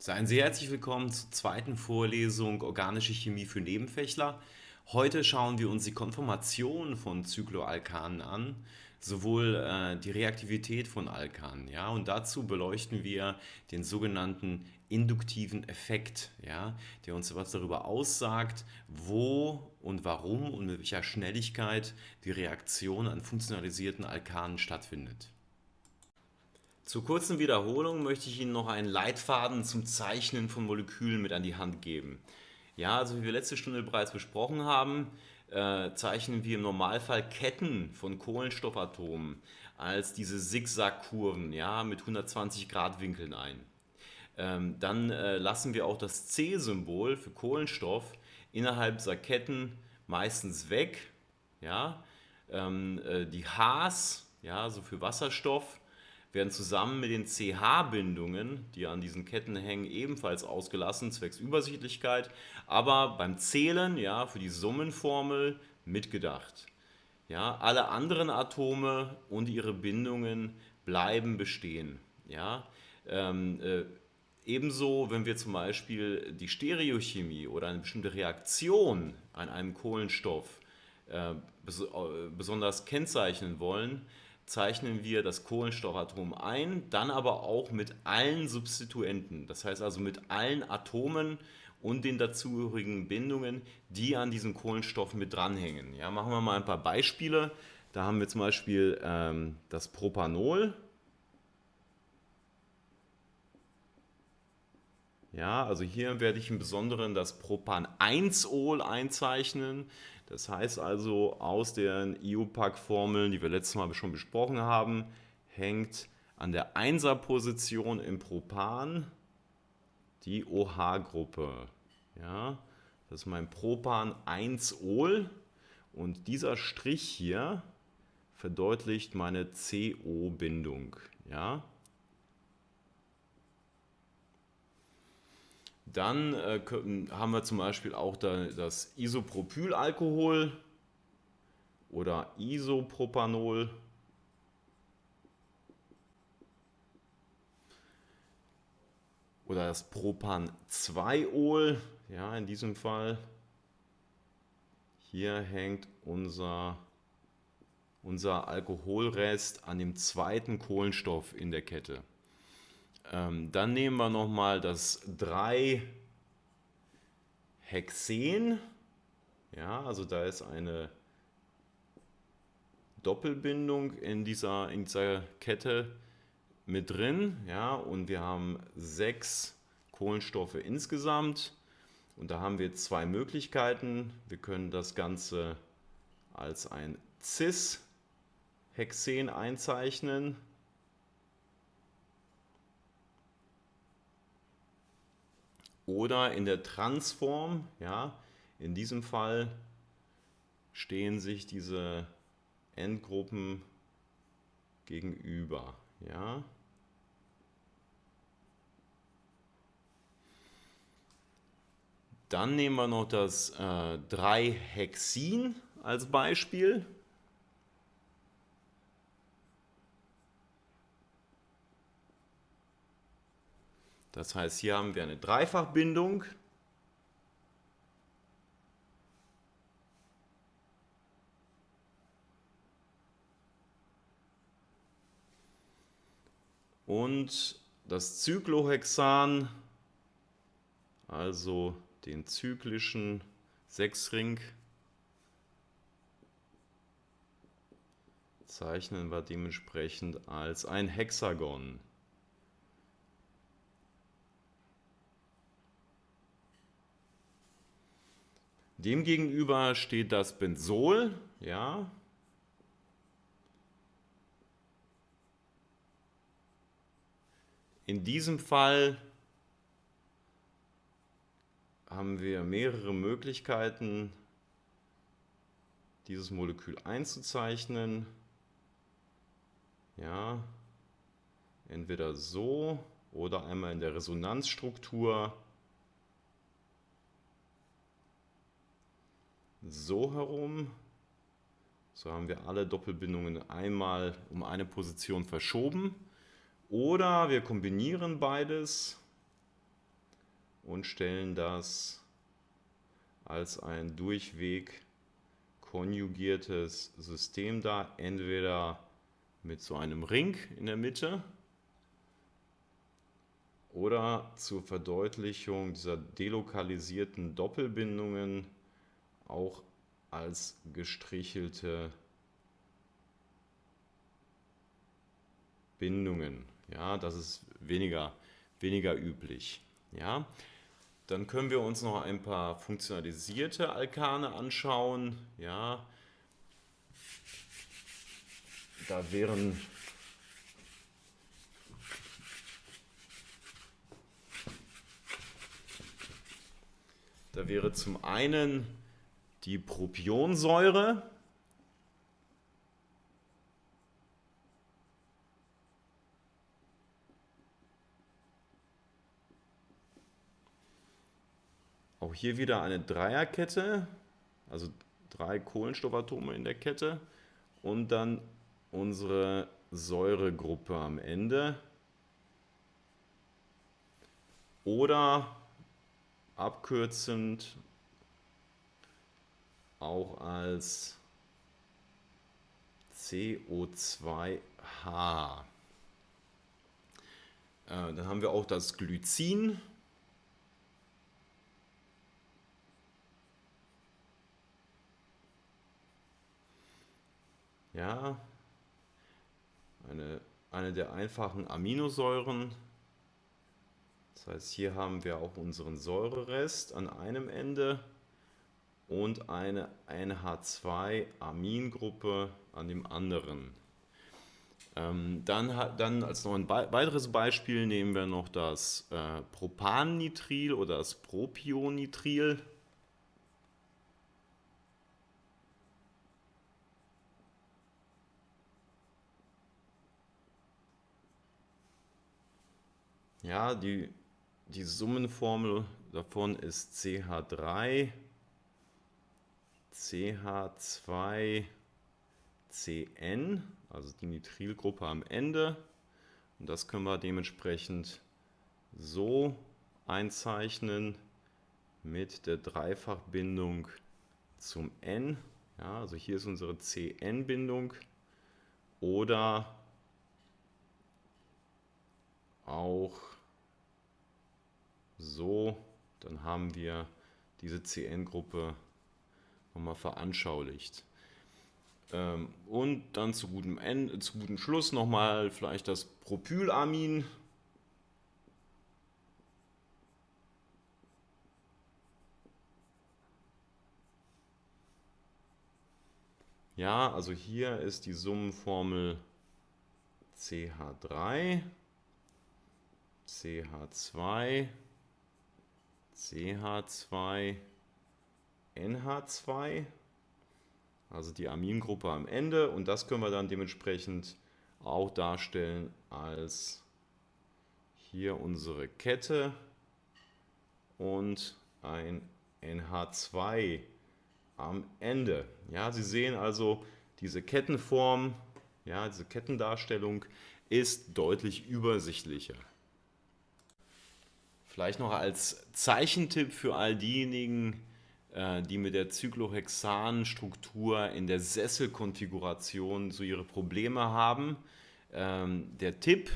Seien Sie herzlich willkommen zur zweiten Vorlesung Organische Chemie für Nebenfächler. Heute schauen wir uns die Konformation von Cycloalkanen an, sowohl äh, die Reaktivität von Alkanen, ja, und dazu beleuchten wir den sogenannten induktiven Effekt, ja, der uns etwas darüber aussagt, wo und warum und mit welcher Schnelligkeit die Reaktion an funktionalisierten Alkanen stattfindet. Zur kurzen Wiederholung möchte ich Ihnen noch einen Leitfaden zum Zeichnen von Molekülen mit an die Hand geben. Ja, also wie wir letzte Stunde bereits besprochen haben, äh, zeichnen wir im Normalfall Ketten von Kohlenstoffatomen als diese Zigzagkurven ja, mit 120 Grad Winkeln ein. Ähm, dann äh, lassen wir auch das C-Symbol für Kohlenstoff innerhalb dieser Ketten meistens weg. Ja? Ähm, äh, die Hs, ja, also für Wasserstoff, werden zusammen mit den CH-Bindungen, die an diesen Ketten hängen, ebenfalls ausgelassen, zwecks Übersichtlichkeit, aber beim Zählen, ja, für die Summenformel mitgedacht. Ja, alle anderen Atome und ihre Bindungen bleiben bestehen. Ja, ähm, äh, ebenso, wenn wir zum Beispiel die Stereochemie oder eine bestimmte Reaktion an einem Kohlenstoff äh, bes äh, besonders kennzeichnen wollen, zeichnen wir das Kohlenstoffatom ein, dann aber auch mit allen Substituenten, das heißt also mit allen Atomen und den dazugehörigen Bindungen, die an diesem Kohlenstoff mit dranhängen. Ja, machen wir mal ein paar Beispiele. Da haben wir zum Beispiel ähm, das Propanol. Ja, also hier werde ich im Besonderen das Propan-1-Ol einzeichnen. Das heißt also, aus den IUPAC-Formeln, die wir letztes Mal schon besprochen haben, hängt an der 1er-Position im Propan die OH-Gruppe. Ja, das ist mein Propan-1-Ol und dieser Strich hier verdeutlicht meine CO-Bindung. Ja, Dann äh, haben wir zum Beispiel auch da das Isopropylalkohol oder Isopropanol. Oder das Propan-2-Ol, ja, in diesem Fall. Hier hängt unser, unser Alkoholrest an dem zweiten Kohlenstoff in der Kette. Ähm, dann nehmen wir nochmal das 3-Hexen. Ja, also da ist eine Doppelbindung in dieser, in dieser Kette mit drin. Ja, und wir haben sechs Kohlenstoffe insgesamt. Und da haben wir zwei Möglichkeiten. Wir können das Ganze als ein Cis-Hexen einzeichnen. Oder in der Transform, ja, in diesem Fall stehen sich diese Endgruppen gegenüber, ja. Dann nehmen wir noch das äh, 3-Hexin als Beispiel. Das heißt, hier haben wir eine Dreifachbindung. Und das Cyclohexan, also den zyklischen Sechsring, zeichnen wir dementsprechend als ein Hexagon. Demgegenüber steht das Benzol, ja. In diesem Fall haben wir mehrere Möglichkeiten, dieses Molekül einzuzeichnen. Ja, entweder so oder einmal in der Resonanzstruktur so herum. So haben wir alle Doppelbindungen einmal um eine Position verschoben. Oder wir kombinieren beides. und stellen das als ein durchweg konjugiertes System dar, entweder mit so einem Ring in der Mitte oder zur Verdeutlichung dieser delokalisierten Doppelbindungen auch als gestrichelte Bindungen. Ja, das ist weniger, weniger üblich. Ja, dann können wir uns noch ein paar funktionalisierte Alkane anschauen. Ja, da wären Da wäre zum einen die Propionsäure. Auch hier wieder eine Dreierkette, also drei Kohlenstoffatome in der Kette und dann unsere Säuregruppe am Ende. Oder abkürzend auch als CO2H. Äh, dann haben wir auch das Glycin. Ja, eine, eine der einfachen Aminosäuren. Das heißt, hier haben wir auch unseren Säurerest an einem Ende und eine NH2-Amingruppe an dem anderen. Ähm, dann, dann als noch ein weiteres Beispiel nehmen wir noch das äh, Propannitril oder das Propionnitril. Ja, die, die Summenformel davon ist CH3 CH2CN, also die Nitrilgruppe am Ende. Und das können wir dementsprechend so einzeichnen mit der Dreifachbindung zum N. Ja, also hier ist unsere CN-Bindung oder auch so, dann haben wir diese CN-Gruppe nochmal veranschaulicht. Ähm, und dann zu gutem, Ende, zu gutem Schluss nochmal vielleicht das Propylamin. Ja, also hier ist die Summenformel CH3, CH2, CH2, NH2, also die Amingruppe am Ende. Und das können wir dann dementsprechend auch darstellen als hier unsere Kette und ein NH2 am Ende. Ja, Sie sehen also, diese Kettenform, ja, diese Kettendarstellung ist deutlich übersichtlicher. Vielleicht noch als Zeichentipp für all diejenigen, die mit der Cyclohexan-Struktur in der Sesselkonfiguration so ihre Probleme haben. Ähm, der Tipp,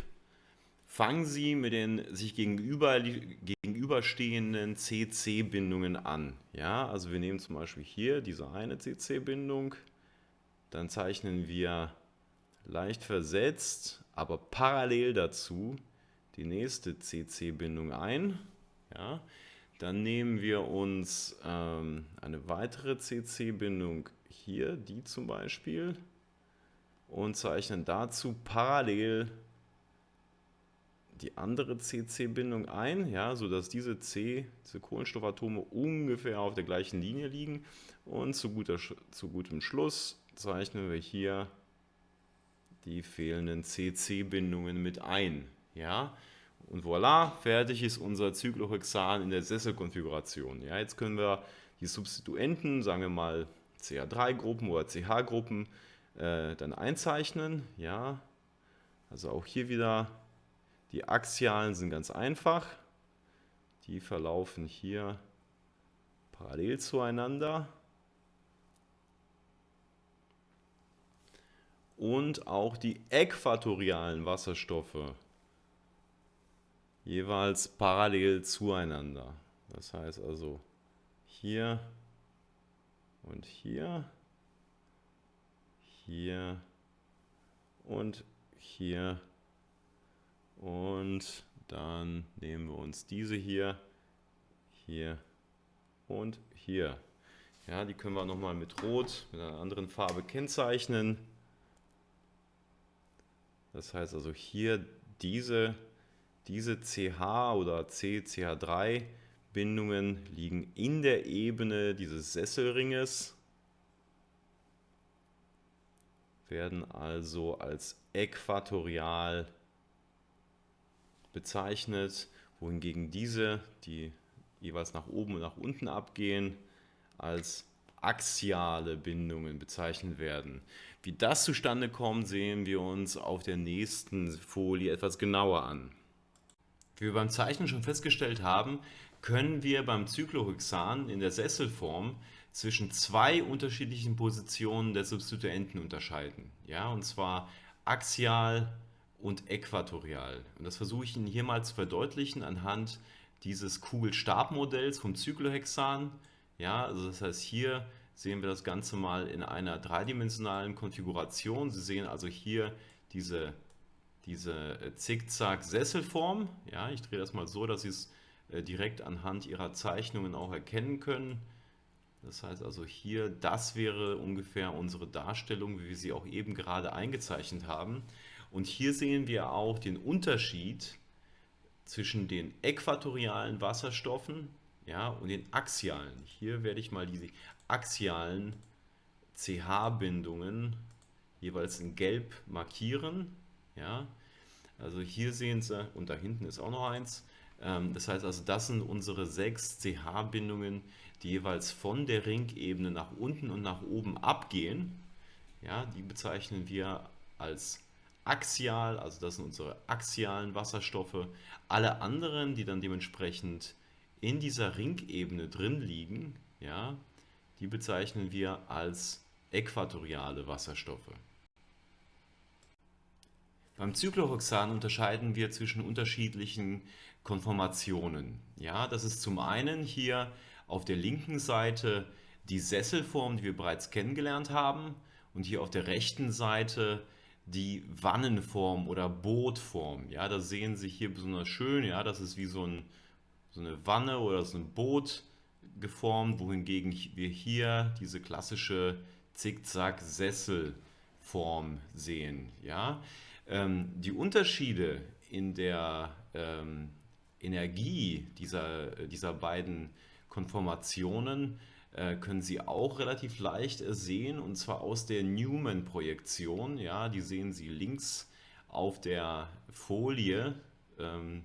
fangen Sie mit den sich gegenüber, gegenüberstehenden CC-Bindungen an. Ja, also wir nehmen zum Beispiel hier diese eine CC-Bindung, dann zeichnen wir leicht versetzt, aber parallel dazu die nächste CC-Bindung ein. Ja, dann nehmen wir uns ähm, eine weitere CC-Bindung hier, die zum Beispiel, und zeichnen dazu parallel die andere CC-Bindung ein, ja, sodass diese C, diese Kohlenstoffatome ungefähr auf der gleichen Linie liegen. Und zu, guter, zu gutem Schluss zeichnen wir hier die fehlenden CC-Bindungen mit ein. Ja, und voilà, fertig ist unser Cyclohexan in der Sesselkonfiguration. Ja, jetzt können wir die Substituenten, sagen wir mal CH3-Gruppen oder CH-Gruppen, äh, dann einzeichnen. Ja, also auch hier wieder, die Axialen sind ganz einfach. die verlaufen hier parallel zueinander. Und auch die äquatorialen Wasserstoffe jeweils parallel zueinander. Das heißt also hier und hier, hier und hier und dann nehmen wir uns diese hier, hier und hier. Ja, die können wir nochmal mit Rot, mit einer anderen Farbe kennzeichnen. Das heißt also hier diese, diese CH oder CCH3 Bindungen liegen in der Ebene dieses Sesselringes, werden also als äquatorial bezeichnet, wohingegen diese, die jeweils nach oben und nach unten abgehen, als axiale Bindungen bezeichnet werden. Wie das zustande kommt, sehen wir uns auf der nächsten Folie etwas genauer an. Wie wir beim Zeichnen schon festgestellt haben, können wir beim Cyclohexan in der Sesselform zwischen zwei unterschiedlichen Positionen der Substituenten unterscheiden. Ja, und zwar axial und äquatorial. Und das versuche ich Ihnen hier mal zu verdeutlichen anhand dieses Kugelstabmodells vom Cyclohexan. Ja, also das heißt, hier sehen wir das Ganze mal in einer dreidimensionalen Konfiguration. Sie sehen also hier diese, diese Zickzack-Sesselform. Ja, ich drehe das mal so, dass Sie es äh, direkt anhand Ihrer Zeichnungen auch erkennen können. Das heißt also hier, das wäre ungefähr unsere Darstellung, wie wir sie auch eben gerade eingezeichnet haben. Und hier sehen wir auch den Unterschied zwischen den äquatorialen Wasserstoffen ja, und den axialen. Hier werde ich mal diese axialen CH-Bindungen jeweils in gelb markieren. Ja. Also hier sehen Sie, und da hinten ist auch noch eins, ähm, das heißt also, das sind unsere sechs CH-Bindungen, die jeweils von der Ringebene nach unten und nach oben abgehen. Ja, die bezeichnen wir als axial, also das sind unsere axialen Wasserstoffe. Alle anderen, die dann dementsprechend in dieser Ringebene drin liegen, ja, die bezeichnen wir als äquatoriale Wasserstoffe. Beim Cyclohexan unterscheiden wir zwischen unterschiedlichen Konformationen. Ja, das ist zum einen hier auf der linken Seite die Sesselform, die wir bereits kennengelernt haben und hier auf der rechten Seite die Wannenform oder Bootform. Ja, das sehen Sie hier besonders schön. Ja, das ist wie so, ein, so eine Wanne oder so ein Boot geformt, wohingegen wir hier diese klassische Zickzack-Sesselform sehen. Ja, die Unterschiede in der ähm, Energie dieser, dieser beiden Konformationen äh, können Sie auch relativ leicht sehen und zwar aus der Newman-Projektion. Ja, die sehen Sie links auf der Folie ähm,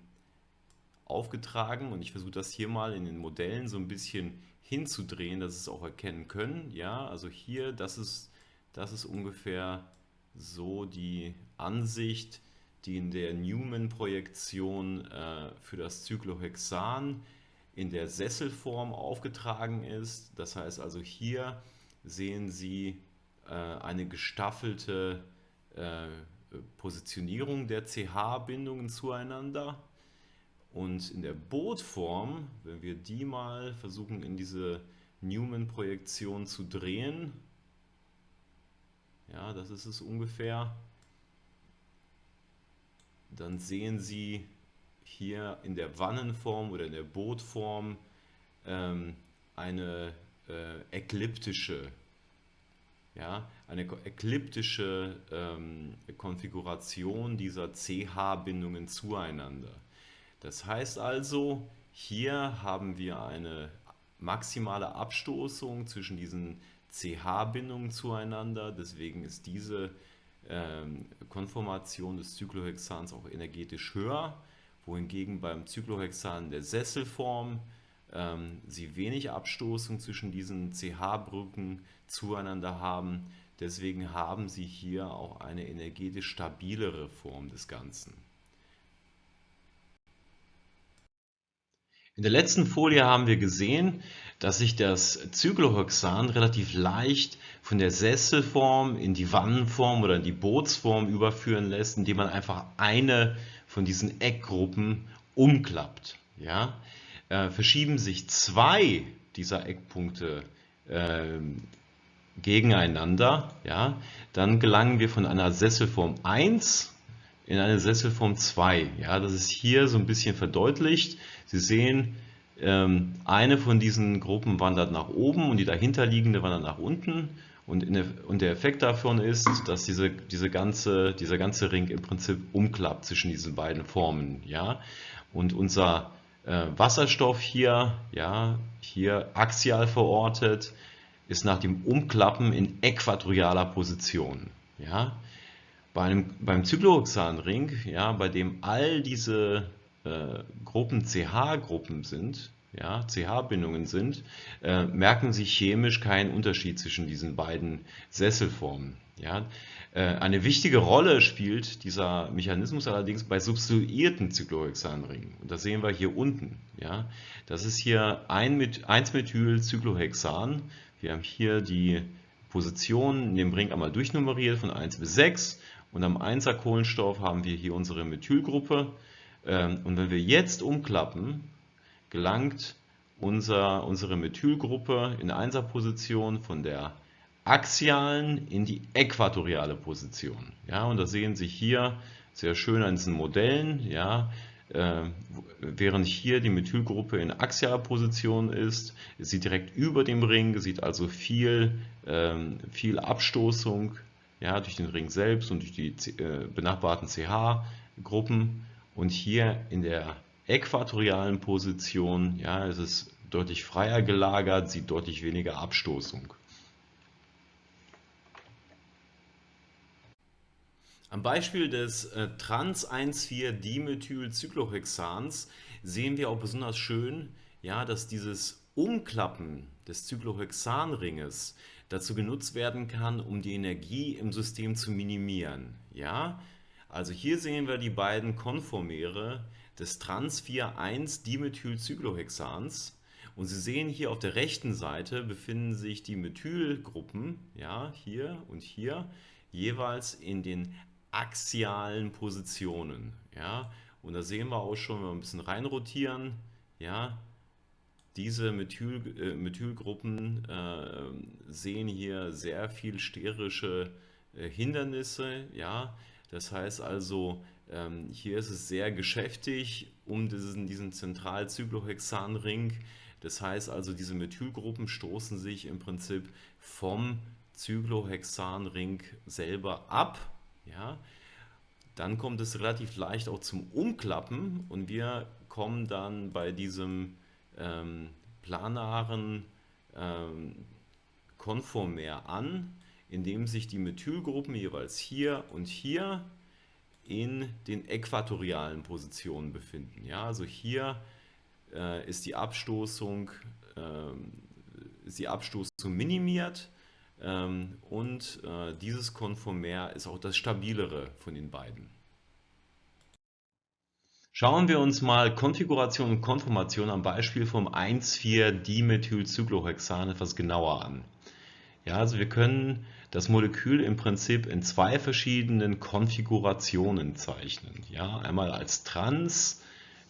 aufgetragen und ich versuche das hier mal in den Modellen so ein bisschen hinzudrehen, dass Sie es auch erkennen können. Ja, also hier, das ist, das ist ungefähr so die Ansicht, die in der Newman-Projektion äh, für das Cyclohexan in der Sesselform aufgetragen ist. Das heißt also hier sehen Sie äh, eine gestaffelte äh, Positionierung der CH-Bindungen zueinander. Und in der Bootform, wenn wir die mal versuchen in diese Newman-Projektion zu drehen, ja, das ist es ungefähr, dann sehen Sie hier in der Wannenform oder in der Bootform ähm, eine äh, ekliptische, ja, eine ekliptische ähm, Konfiguration dieser CH-Bindungen zueinander. Das heißt also, hier haben wir eine maximale Abstoßung zwischen diesen CH-Bindungen zueinander, deswegen ist diese Konformation des Cyclohexans auch energetisch höher wohingegen beim Cyclohexan der Sesselform ähm, sie wenig Abstoßung zwischen diesen CH-Brücken zueinander haben. Deswegen haben sie hier auch eine energetisch stabilere Form des Ganzen. In der letzten Folie haben wir gesehen, dass sich das Cyclohexan relativ leicht von der Sesselform in die Wannenform oder in die Bootsform überführen lässt, indem man einfach eine von diesen Eckgruppen umklappt. Ja? Äh, verschieben sich zwei dieser Eckpunkte äh, gegeneinander, ja, dann gelangen wir von einer Sesselform 1 in eine Sesselform 2. Ja, das ist hier so ein bisschen verdeutlicht. Sie sehen, ähm, eine von diesen Gruppen wandert nach oben und die dahinterliegende wandert nach unten. Und, der, und der Effekt davon ist, dass diese, diese ganze, dieser ganze Ring im Prinzip umklappt zwischen diesen beiden Formen. Ja? Und unser äh, Wasserstoff hier, ja, hier axial verortet, ist nach dem Umklappen in äquatorialer Position. Ja? Bei einem, beim Cyclohexanring, ja, bei dem all diese äh, Gruppen CH-Gruppen sind, ja, CH-Bindungen sind, äh, merken Sie chemisch keinen Unterschied zwischen diesen beiden Sesselformen. Ja. Äh, eine wichtige Rolle spielt dieser Mechanismus allerdings bei substituierten Cyclohexanringen. Und das sehen wir hier unten. Ja. Das ist hier 1-Methyl-Cyclohexan. Wir haben hier die Positionen in dem Ring einmal durchnummeriert von 1 bis 6 und am 1er Kohlenstoff haben wir hier unsere Methylgruppe. Ähm, und wenn wir jetzt umklappen, gelangt unser, unsere Methylgruppe in 1er Position von der axialen in die äquatoriale Position. Ja, und das sehen Sie hier sehr schön an diesen Modellen. Ja, äh, während hier die Methylgruppe in axialer Position ist, ist sie direkt über dem Ring, sieht also viel, ähm, viel Abstoßung ja, durch den Ring selbst und durch die äh, benachbarten CH-Gruppen. Und hier in der äquatorialen Position ja, ist es deutlich freier gelagert, sieht deutlich weniger Abstoßung. Am Beispiel des äh, Trans-1,4-Dimethylcyclohexans sehen wir auch besonders schön, ja, dass dieses Umklappen des Cyclohexanringes dazu genutzt werden kann, um die Energie im System zu minimieren. Ja? Also hier sehen wir die beiden Konformere des Trans-4,1-Dimethylcyclohexans und Sie sehen hier auf der rechten Seite befinden sich die Methylgruppen, ja, hier und hier, jeweils in den axialen Positionen. Ja? Und da sehen wir auch schon, wenn wir ein bisschen reinrotieren, ja, diese Methyl, äh, Methylgruppen äh, sehen hier sehr viel sterische äh, Hindernisse. Ja? Das heißt also, ähm, hier ist es sehr geschäftig um diesen, diesen Zentralcyclohexanring. Das heißt also, diese Methylgruppen stoßen sich im Prinzip vom Cyclohexanring selber ab. Ja? Dann kommt es relativ leicht auch zum Umklappen und wir kommen dann bei diesem ähm, planaren ähm, Konformer an, indem sich die Methylgruppen jeweils hier und hier in den äquatorialen Positionen befinden. Ja, also hier äh, ist die Abstoßung, äh, ist die Abstoßung minimiert ähm, und äh, dieses Konformer ist auch das stabilere von den beiden. Schauen wir uns mal Konfiguration und Konformation am Beispiel vom 1,4-Dimethylcyclohexan etwas genauer an. Ja, also wir können das Molekül im Prinzip in zwei verschiedenen Konfigurationen zeichnen. Ja, einmal als Trans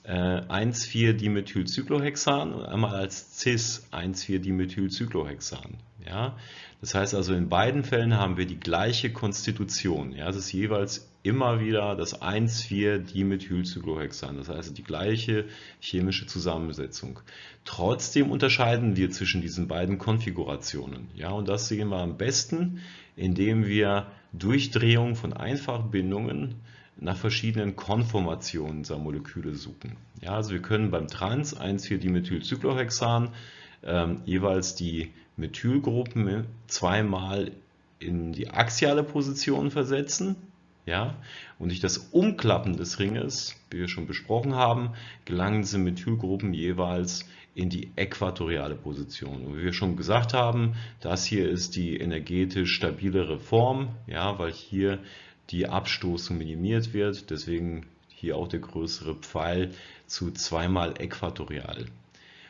äh, 1,4-Dimethylcyclohexan und einmal als Cis 1,4-Dimethylcyclohexan. Ja, das heißt also, in beiden Fällen haben wir die gleiche Konstitution. Ja, es ist jeweils immer wieder das 1,4-Dimethylcyclohexan, das heißt die gleiche chemische Zusammensetzung. Trotzdem unterscheiden wir zwischen diesen beiden Konfigurationen. Ja, und das sehen wir am besten, indem wir Durchdrehung von Einfachbindungen nach verschiedenen Konformationen dieser Moleküle suchen. Ja, also wir können beim Trans 1,4-Dimethylcyclohexan ähm, jeweils die Methylgruppen zweimal in die axiale Position versetzen ja? Und durch das Umklappen des Ringes, wie wir schon besprochen haben, gelangen diese Methylgruppen jeweils in die äquatoriale Position. Und wie wir schon gesagt haben, das hier ist die energetisch stabilere Form, ja, weil hier die Abstoßung minimiert wird. Deswegen hier hier auch der größere Pfeil zu zweimal äquatorial.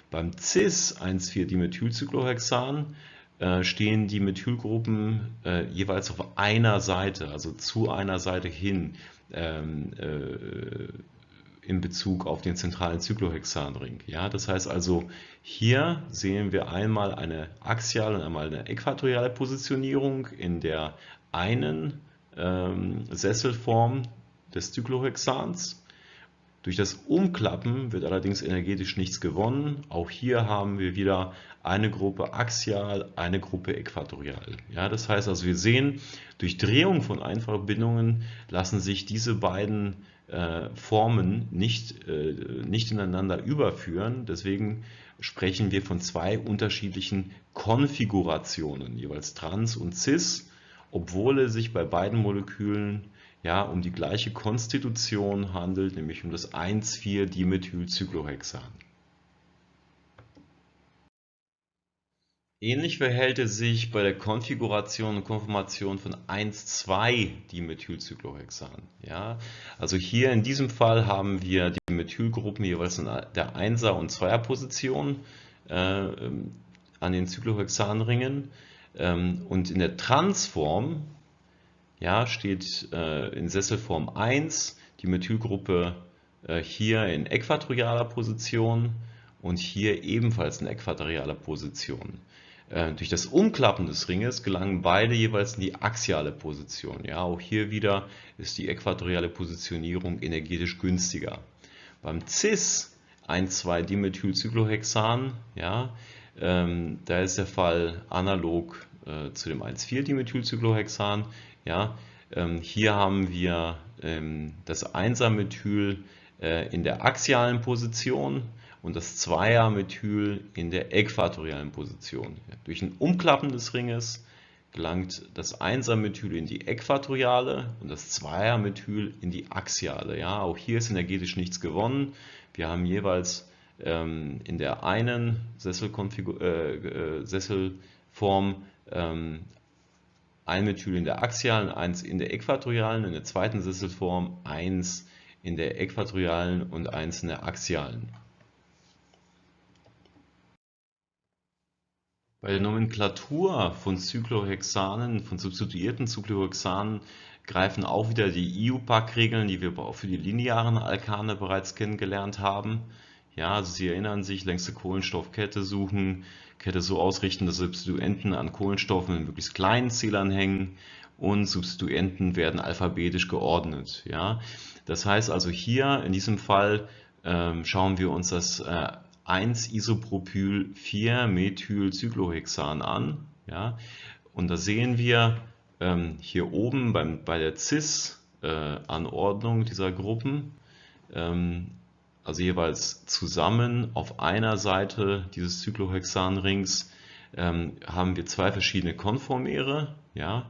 Beim Cis-1,4-Dimethylcyclohexan äh, stehen die Methylgruppen äh, jeweils auf einer Seite, also zu einer Seite hin ähm, äh, in Bezug auf den zentralen Cyclohexanring. Ja, das heißt also, hier sehen wir einmal eine axiale und einmal eine äquatoriale Positionierung in der einen ähm, Sesselform des Cyclohexans. Durch das Umklappen wird allerdings energetisch nichts gewonnen. Auch hier haben wir wieder eine Gruppe axial, eine Gruppe äquatorial. Ja, das heißt also, wir sehen, durch Drehung von Einfachbindungen lassen sich diese beiden äh, Formen nicht, äh, nicht ineinander überführen. Deswegen sprechen wir von zwei unterschiedlichen Konfigurationen, jeweils trans und cis, obwohl es sich bei beiden Molekülen ja, um die gleiche Konstitution handelt, nämlich um das 1,4-Dimethylcyclohexan. Ähnlich verhält es sich bei der Konfiguration und Konformation von 1,2-Dimethylcyclohexan. Ja, also hier in diesem Fall haben wir die Methylgruppen jeweils in der 1er und 2er Position äh, an den Cyclohexanringen ähm, und in der Transform ja, steht äh, in Sesselform 1 die Methylgruppe äh, hier in äquatorialer Position und hier ebenfalls in äquatorialer Position. Äh, durch das Umklappen des Ringes gelangen beide jeweils in die axiale Position. Ja, auch hier wieder ist die äquatoriale Positionierung energetisch günstiger. Beim Cis 1,2-Dimethylcyclohexan, ja, ähm, da ist der Fall analog äh, zu dem 1,4-Dimethylcyclohexan. Ja, ähm, hier haben wir ähm, das 1er-Methyl äh, in der axialen Position und das 2er-Methyl in der äquatorialen Position. Ja, durch ein Umklappen des Ringes gelangt das 1er-Methyl in die äquatoriale und das 2er-Methyl in die axiale. Ja, auch hier ist energetisch nichts gewonnen. Wir haben jeweils ähm, in der einen äh, äh, Sesselform ähm, ein Methyl in der axialen, eins in der äquatorialen, in der zweiten Sesselform eins in der äquatorialen und eins in der axialen. Bei der Nomenklatur von Cyclohexanen, von substituierten Cyclohexanen, greifen auch wieder die IUPAC-Regeln, die wir auch für die linearen Alkane bereits kennengelernt haben. Ja, also Sie erinnern sich, längste Kohlenstoffkette suchen, Kette so ausrichten, dass Substituenten an Kohlenstoffen in möglichst kleinen Zählern hängen und Substituenten werden alphabetisch geordnet. Ja? Das heißt also hier in diesem Fall ähm, schauen wir uns das äh, 1-Isopropyl-4-Methylcyclohexan an. Ja? Und da sehen wir ähm, hier oben beim, bei der CIS-Anordnung äh, dieser Gruppen, ähm, also jeweils zusammen auf einer Seite dieses Cyclohexanrings ähm, haben wir zwei verschiedene Konformere, ja,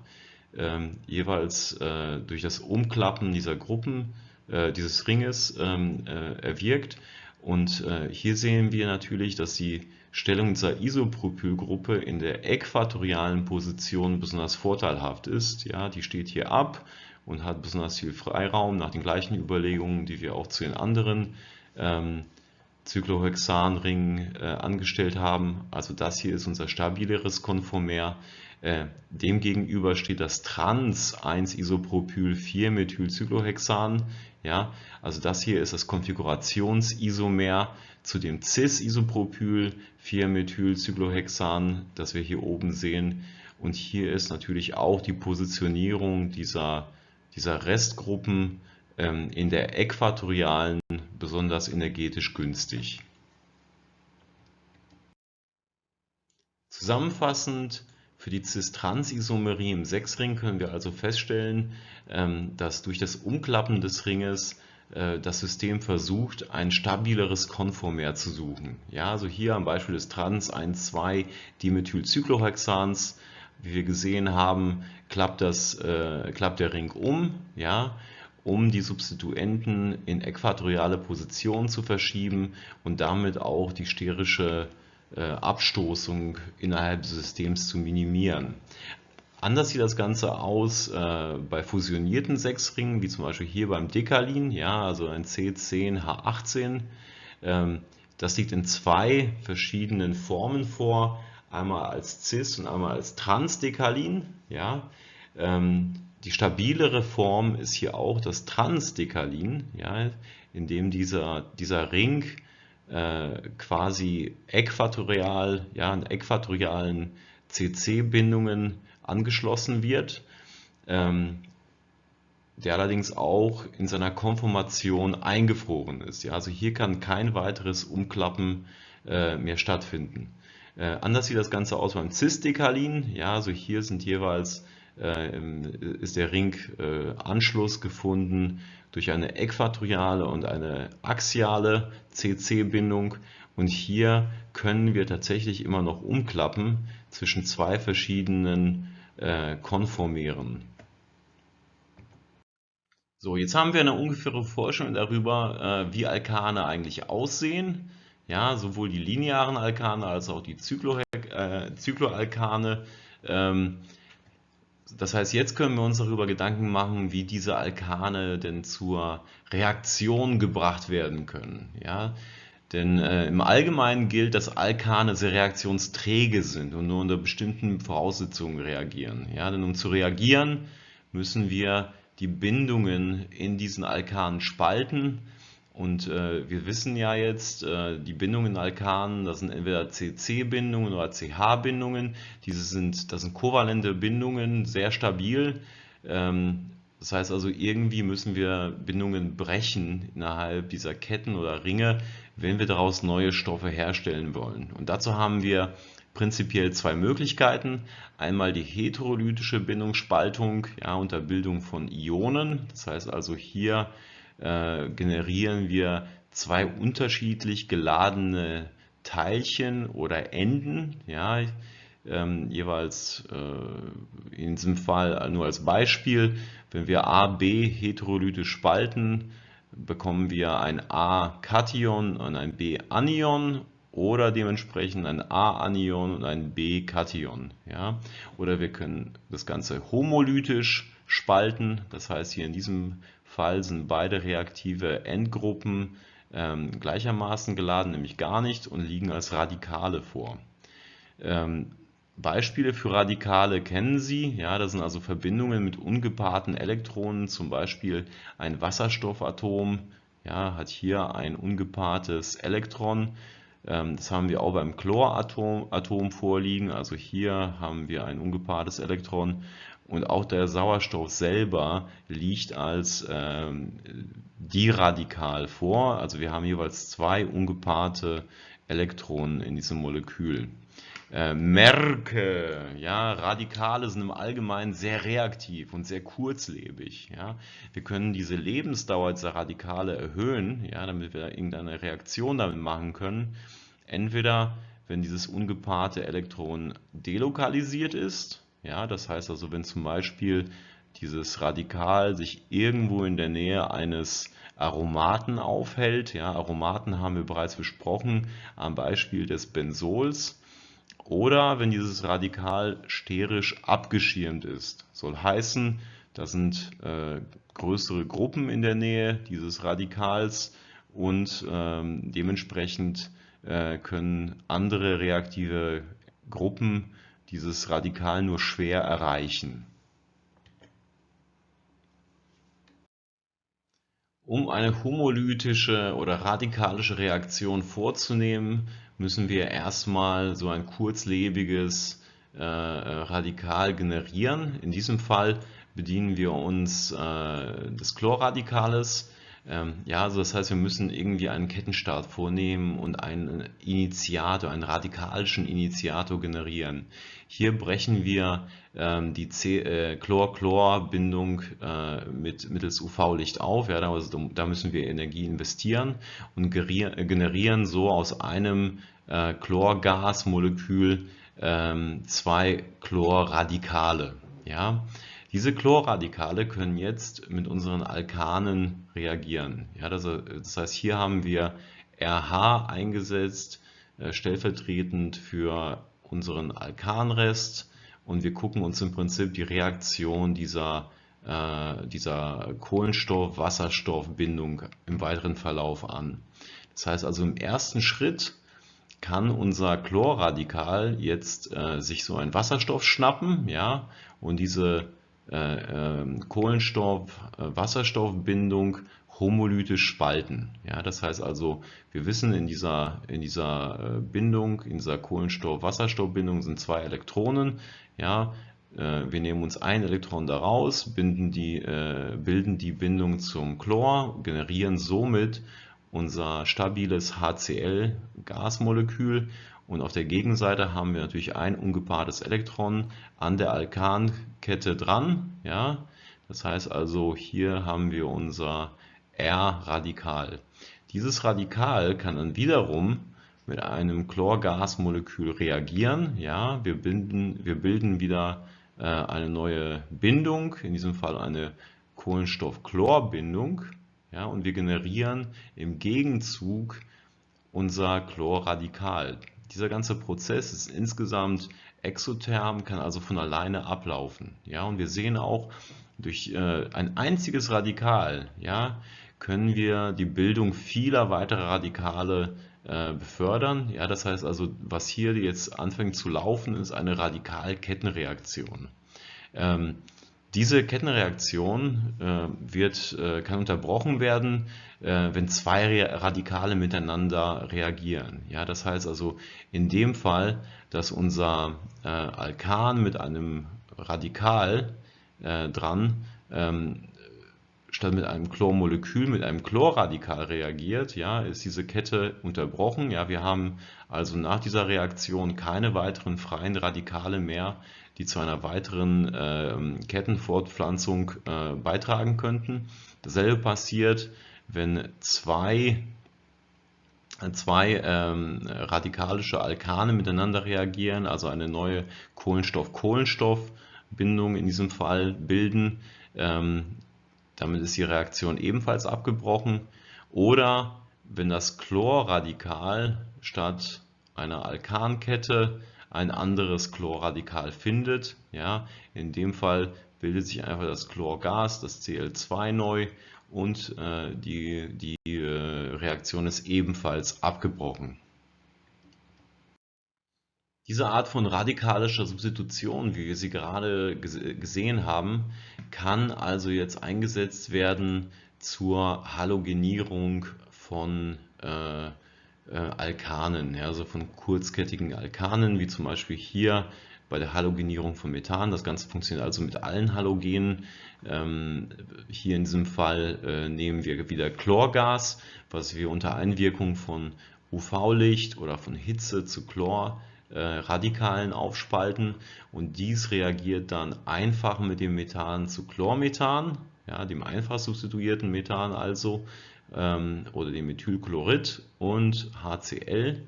ähm, jeweils äh, durch das Umklappen dieser Gruppen, äh, dieses Ringes ähm, äh, erwirkt. Und äh, hier sehen wir natürlich, dass die Stellung dieser Isopropylgruppe in der äquatorialen Position besonders vorteilhaft ist. Ja, die steht hier ab und hat besonders viel Freiraum nach den gleichen Überlegungen, die wir auch zu den anderen ähm, Cyclohexanring äh, angestellt haben. Also das hier ist unser stabileres Konformer. Äh, demgegenüber steht das Trans-1-Isopropyl-4-Methylcyclohexan. Ja, also das hier ist das Konfigurationsisomer zu dem Cis-Isopropyl-4-Methylcyclohexan, das wir hier oben sehen. Und hier ist natürlich auch die Positionierung dieser, dieser Restgruppen in der äquatorialen besonders energetisch günstig. Zusammenfassend für die Cis-Trans-Isomerie im Sechsring können wir also feststellen, ähm, dass durch das Umklappen des Ringes äh, das System versucht, ein stabileres Konformer zu suchen. Ja, also hier am Beispiel des Trans-1,2-Dimethylcyclohexans, wie wir gesehen haben, klappt, das, äh, klappt der Ring um. Ja, um die Substituenten in äquatoriale Position zu verschieben und damit auch die sterische äh, Abstoßung innerhalb des Systems zu minimieren. Anders sieht das Ganze aus äh, bei fusionierten Sechsringen, wie zum Beispiel hier beim Dekalin, ja, also ein C10H18. Ähm, das liegt in zwei verschiedenen Formen vor, einmal als Cis und einmal als Transdekalin. Ja. Ähm, die stabilere Form ist hier auch das Transdekalin, ja, in dem dieser, dieser Ring äh, quasi äquatorial, ja, an äquatorialen CC-Bindungen angeschlossen wird, ähm, der allerdings auch in seiner Konformation eingefroren ist. Ja, also hier kann kein weiteres Umklappen äh, mehr stattfinden. Äh, anders sieht das Ganze aus beim Cisdekalin. Ja, also hier sind jeweils ist der Ring äh, Anschluss gefunden durch eine äquatoriale und eine axiale CC-Bindung und hier können wir tatsächlich immer noch umklappen zwischen zwei verschiedenen äh, Konformieren. So, jetzt haben wir eine ungefähre Vorstellung darüber, äh, wie Alkane eigentlich aussehen. Ja, sowohl die linearen Alkane als auch die Zyklo, äh, Zykloalkane. Ähm, das heißt, jetzt können wir uns darüber Gedanken machen, wie diese Alkane denn zur Reaktion gebracht werden können. Ja? Denn äh, im Allgemeinen gilt, dass Alkane sehr reaktionsträge sind und nur unter bestimmten Voraussetzungen reagieren. Ja, denn um zu reagieren, müssen wir die Bindungen in diesen Alkanen spalten. Und äh, wir wissen ja jetzt, äh, die Bindungen in Alkanen, das sind entweder CC-Bindungen oder CH-Bindungen. Diese sind, das sind kovalente Bindungen, sehr stabil. Ähm, das heißt also, irgendwie müssen wir Bindungen brechen innerhalb dieser Ketten oder Ringe, wenn wir daraus neue Stoffe herstellen wollen. Und dazu haben wir prinzipiell zwei Möglichkeiten. Einmal die heterolytische Bindungsspaltung ja, unter Bildung von Ionen. Das heißt also, hier äh, generieren wir zwei unterschiedlich geladene Teilchen oder Enden. Ja, ähm, jeweils äh, in diesem Fall nur als Beispiel, wenn wir A, B heterolytisch spalten, bekommen wir ein A-Kation und ein B-Anion oder dementsprechend ein A-Anion und ein B-Kation. Ja? Oder wir können das Ganze homolytisch spalten, das heißt hier in diesem Fall sind beide reaktive Endgruppen ähm, gleichermaßen geladen, nämlich gar nicht und liegen als Radikale vor. Ähm, Beispiele für Radikale kennen Sie. Ja, das sind also Verbindungen mit ungepaarten Elektronen, zum Beispiel ein Wasserstoffatom ja, hat hier ein ungepaartes Elektron. Ähm, das haben wir auch beim Chloratom Atom vorliegen. Also hier haben wir ein ungepaartes Elektron und auch der Sauerstoff selber liegt als ähm, diradikal vor. Also wir haben jeweils zwei ungepaarte Elektronen in diesem Molekül. Äh, Merke, ja, Radikale sind im Allgemeinen sehr reaktiv und sehr kurzlebig. Ja. Wir können diese Lebensdauer dieser Radikale erhöhen, ja, damit wir irgendeine Reaktion damit machen können. Entweder wenn dieses ungepaarte Elektron delokalisiert ist, ja, das heißt also, wenn zum Beispiel dieses Radikal sich irgendwo in der Nähe eines Aromaten aufhält. Ja, Aromaten haben wir bereits besprochen am Beispiel des Benzols oder wenn dieses Radikal sterisch abgeschirmt ist. Soll heißen, da sind äh, größere Gruppen in der Nähe dieses Radikals und ähm, dementsprechend äh, können andere reaktive Gruppen dieses Radikal nur schwer erreichen. Um eine homolytische oder radikalische Reaktion vorzunehmen, müssen wir erstmal so ein kurzlebiges äh, Radikal generieren. In diesem Fall bedienen wir uns äh, des Chlorradikales. Ähm, ja, also das heißt, wir müssen irgendwie einen Kettenstart vornehmen und einen Initiator, einen radikalischen Initiator generieren. Hier brechen wir ähm, die äh, Chlor-Chlor-Bindung äh, mit, mittels UV-Licht auf. Ja, also, da müssen wir Energie investieren und generieren so aus einem äh, Chlorgasmolekül ähm, zwei Chlorradikale. Ja? Diese Chlorradikale können jetzt mit unseren Alkanen reagieren. Ja, das, das heißt, hier haben wir RH eingesetzt, äh, stellvertretend für unseren Alkanrest und wir gucken uns im Prinzip die Reaktion dieser, äh, dieser Kohlenstoff-Wasserstoff-Bindung im weiteren Verlauf an. Das heißt also im ersten Schritt kann unser Chlorradikal jetzt äh, sich so einen Wasserstoff schnappen ja, und diese äh, äh, Kohlenstoff-Wasserstoffbindung homolytisch spalten. Ja, das heißt also, wir wissen, in dieser, in dieser äh, Bindung, in dieser Kohlenstoff-Wasserstoff-Bindung sind zwei Elektronen. Ja, äh, wir nehmen uns ein Elektron daraus, binden die, äh, bilden die Bindung zum Chlor, generieren somit unser stabiles HCl-Gasmolekül und auf der Gegenseite haben wir natürlich ein ungepaartes Elektron an der Alkankette dran. Ja? Das heißt also, hier haben wir unser R-Radikal. Dieses Radikal kann dann wiederum mit einem Chlorgasmolekül reagieren. Ja? Wir, bilden, wir bilden wieder äh, eine neue Bindung, in diesem Fall eine Kohlenstoff-Chlor-Bindung. Ja, und wir generieren im Gegenzug unser Chlorradikal. Dieser ganze Prozess ist insgesamt exotherm, kann also von alleine ablaufen. Ja, und wir sehen auch, durch äh, ein einziges Radikal ja, können wir die Bildung vieler weiterer Radikale äh, befördern. Ja, das heißt also, was hier jetzt anfängt zu laufen, ist eine Radikalkettenreaktion. Ähm, diese Kettenreaktion äh, wird, äh, kann unterbrochen werden, äh, wenn zwei Radikale miteinander reagieren. Ja, das heißt also in dem Fall, dass unser äh, Alkan mit einem Radikal äh, dran ähm, statt mit einem Chlormolekül mit einem Chlorradikal reagiert, ja, ist diese Kette unterbrochen. Ja, wir haben also nach dieser Reaktion keine weiteren freien Radikale mehr, die zu einer weiteren äh, Kettenfortpflanzung äh, beitragen könnten. Dasselbe passiert, wenn zwei, zwei ähm, radikalische Alkane miteinander reagieren, also eine neue Kohlenstoff-Kohlenstoff-Bindung in diesem Fall bilden. Ähm, damit ist die Reaktion ebenfalls abgebrochen. Oder wenn das Chlorradikal statt einer Alkankette ein anderes Chlorradikal findet. Ja, in dem Fall bildet sich einfach das Chlorgas, das Cl2 neu und äh, die, die äh, Reaktion ist ebenfalls abgebrochen. Diese Art von radikalischer Substitution, wie wir sie gerade gesehen haben, kann also jetzt eingesetzt werden zur Halogenierung von äh, Alkanen, ja, also von kurzkettigen Alkanen, wie zum Beispiel hier bei der Halogenierung von Methan. Das Ganze funktioniert also mit allen Halogenen. Ähm, hier in diesem Fall äh, nehmen wir wieder Chlorgas, was wir unter Einwirkung von UV-Licht oder von Hitze zu Chlor äh, Radikalen aufspalten und dies reagiert dann einfach mit dem Methan zu Chlormethan, ja, dem einfach substituierten Methan also oder dem Methylchlorid und HCl.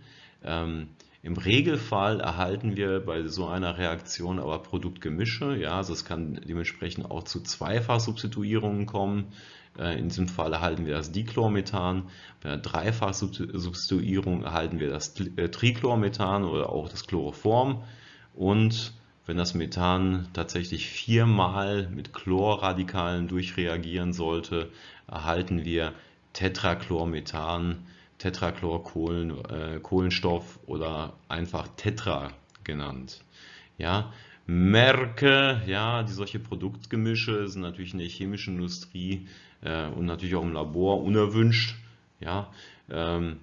Ähm, Im Regelfall erhalten wir bei so einer Reaktion aber Produktgemische. Ja, also es kann dementsprechend auch zu Zweifachsubstituierungen kommen. Äh, in diesem Fall erhalten wir das Dichlormethan. Bei einer Dreifachsubstituierung erhalten wir das äh, Trichlormethan oder auch das Chloroform. Und wenn das Methan tatsächlich viermal mit Chlorradikalen durchreagieren sollte, erhalten wir Tetrachlormethan, Tetrachlorkohlenstoff äh, oder einfach Tetra genannt. Ja, Merke, ja, die solche Produktgemische sind natürlich in der chemischen Industrie äh, und natürlich auch im Labor unerwünscht. Ja, ähm,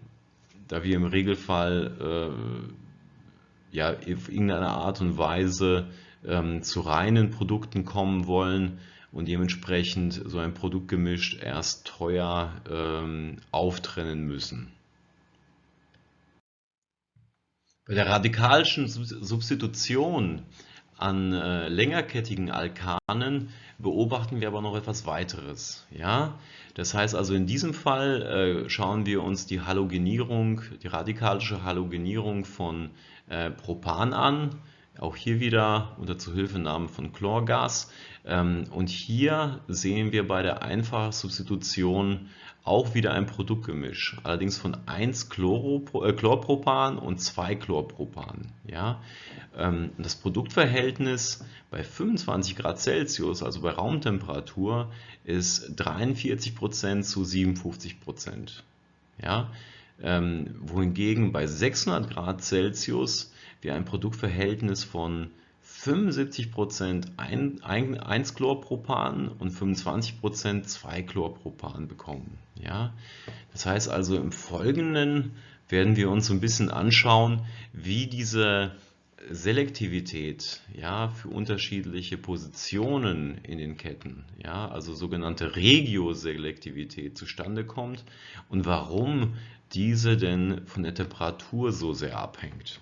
da wir im Regelfall äh, ja, auf irgendeine Art und Weise ähm, zu reinen Produkten kommen wollen, und dementsprechend so ein Produkt gemischt erst teuer ähm, auftrennen müssen. Bei der radikalischen Substitution an äh, längerkettigen Alkanen beobachten wir aber noch etwas weiteres. Ja? Das heißt also in diesem Fall äh, schauen wir uns die Halogenierung, die radikalische Halogenierung von äh, Propan an auch hier wieder unter Zuhilfenahme von Chlorgas. Ähm, und hier sehen wir bei der Einfachsubstitution auch wieder ein Produktgemisch, allerdings von 1 äh, Chlorpropan und 2 Chlorpropan. Ja? Ähm, das Produktverhältnis bei 25 Grad Celsius, also bei Raumtemperatur, ist 43% zu 57%. Ja? Ähm, wohingegen bei 600 Grad Celsius wir ein Produktverhältnis von 75% 1-Chlorpropan und 25% 2-Chlorpropan bekommen. Ja? Das heißt also im Folgenden werden wir uns ein bisschen anschauen, wie diese Selektivität ja, für unterschiedliche Positionen in den Ketten, ja, also sogenannte Regioselektivität zustande kommt und warum diese denn von der Temperatur so sehr abhängt.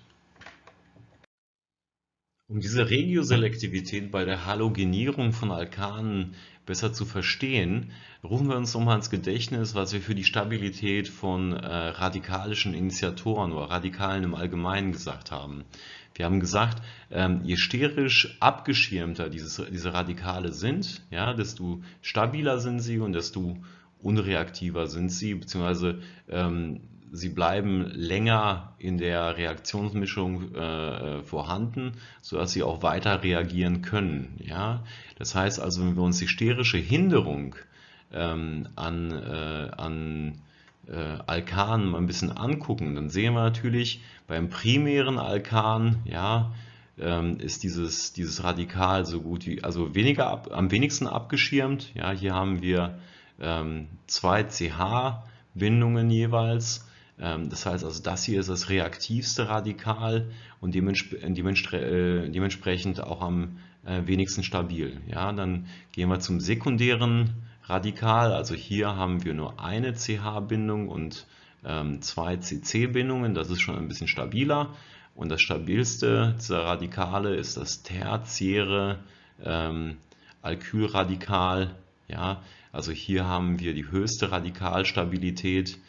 Um diese Regioselektivität bei der Halogenierung von Alkanen besser zu verstehen, rufen wir uns nochmal ins Gedächtnis, was wir für die Stabilität von äh, radikalischen Initiatoren oder Radikalen im Allgemeinen gesagt haben. Wir haben gesagt, ähm, je sterisch abgeschirmter dieses, diese Radikale sind, ja, desto stabiler sind sie und desto unreaktiver sind sie, beziehungsweise ähm, sie bleiben länger in der Reaktionsmischung äh, vorhanden, sodass sie auch weiter reagieren können. Ja? Das heißt also, wenn wir uns die sterische Hinderung ähm, an, äh, an äh, Alkanen mal ein bisschen angucken, dann sehen wir natürlich beim primären Alkan, ja, ähm, ist dieses, dieses Radikal so gut wie, also weniger ab, am wenigsten abgeschirmt. Ja, hier haben wir ähm, zwei CH-Bindungen jeweils das heißt also, das hier ist das reaktivste Radikal und äh, dementsprechend auch am äh, wenigsten stabil. Ja, dann gehen wir zum sekundären Radikal. Also hier haben wir nur eine CH-Bindung und ähm, zwei CC-Bindungen. Das ist schon ein bisschen stabiler. Und das stabilste dieser Radikale ist das tertiäre ähm, Alkylradikal. Ja, also hier haben wir die höchste Radikalstabilität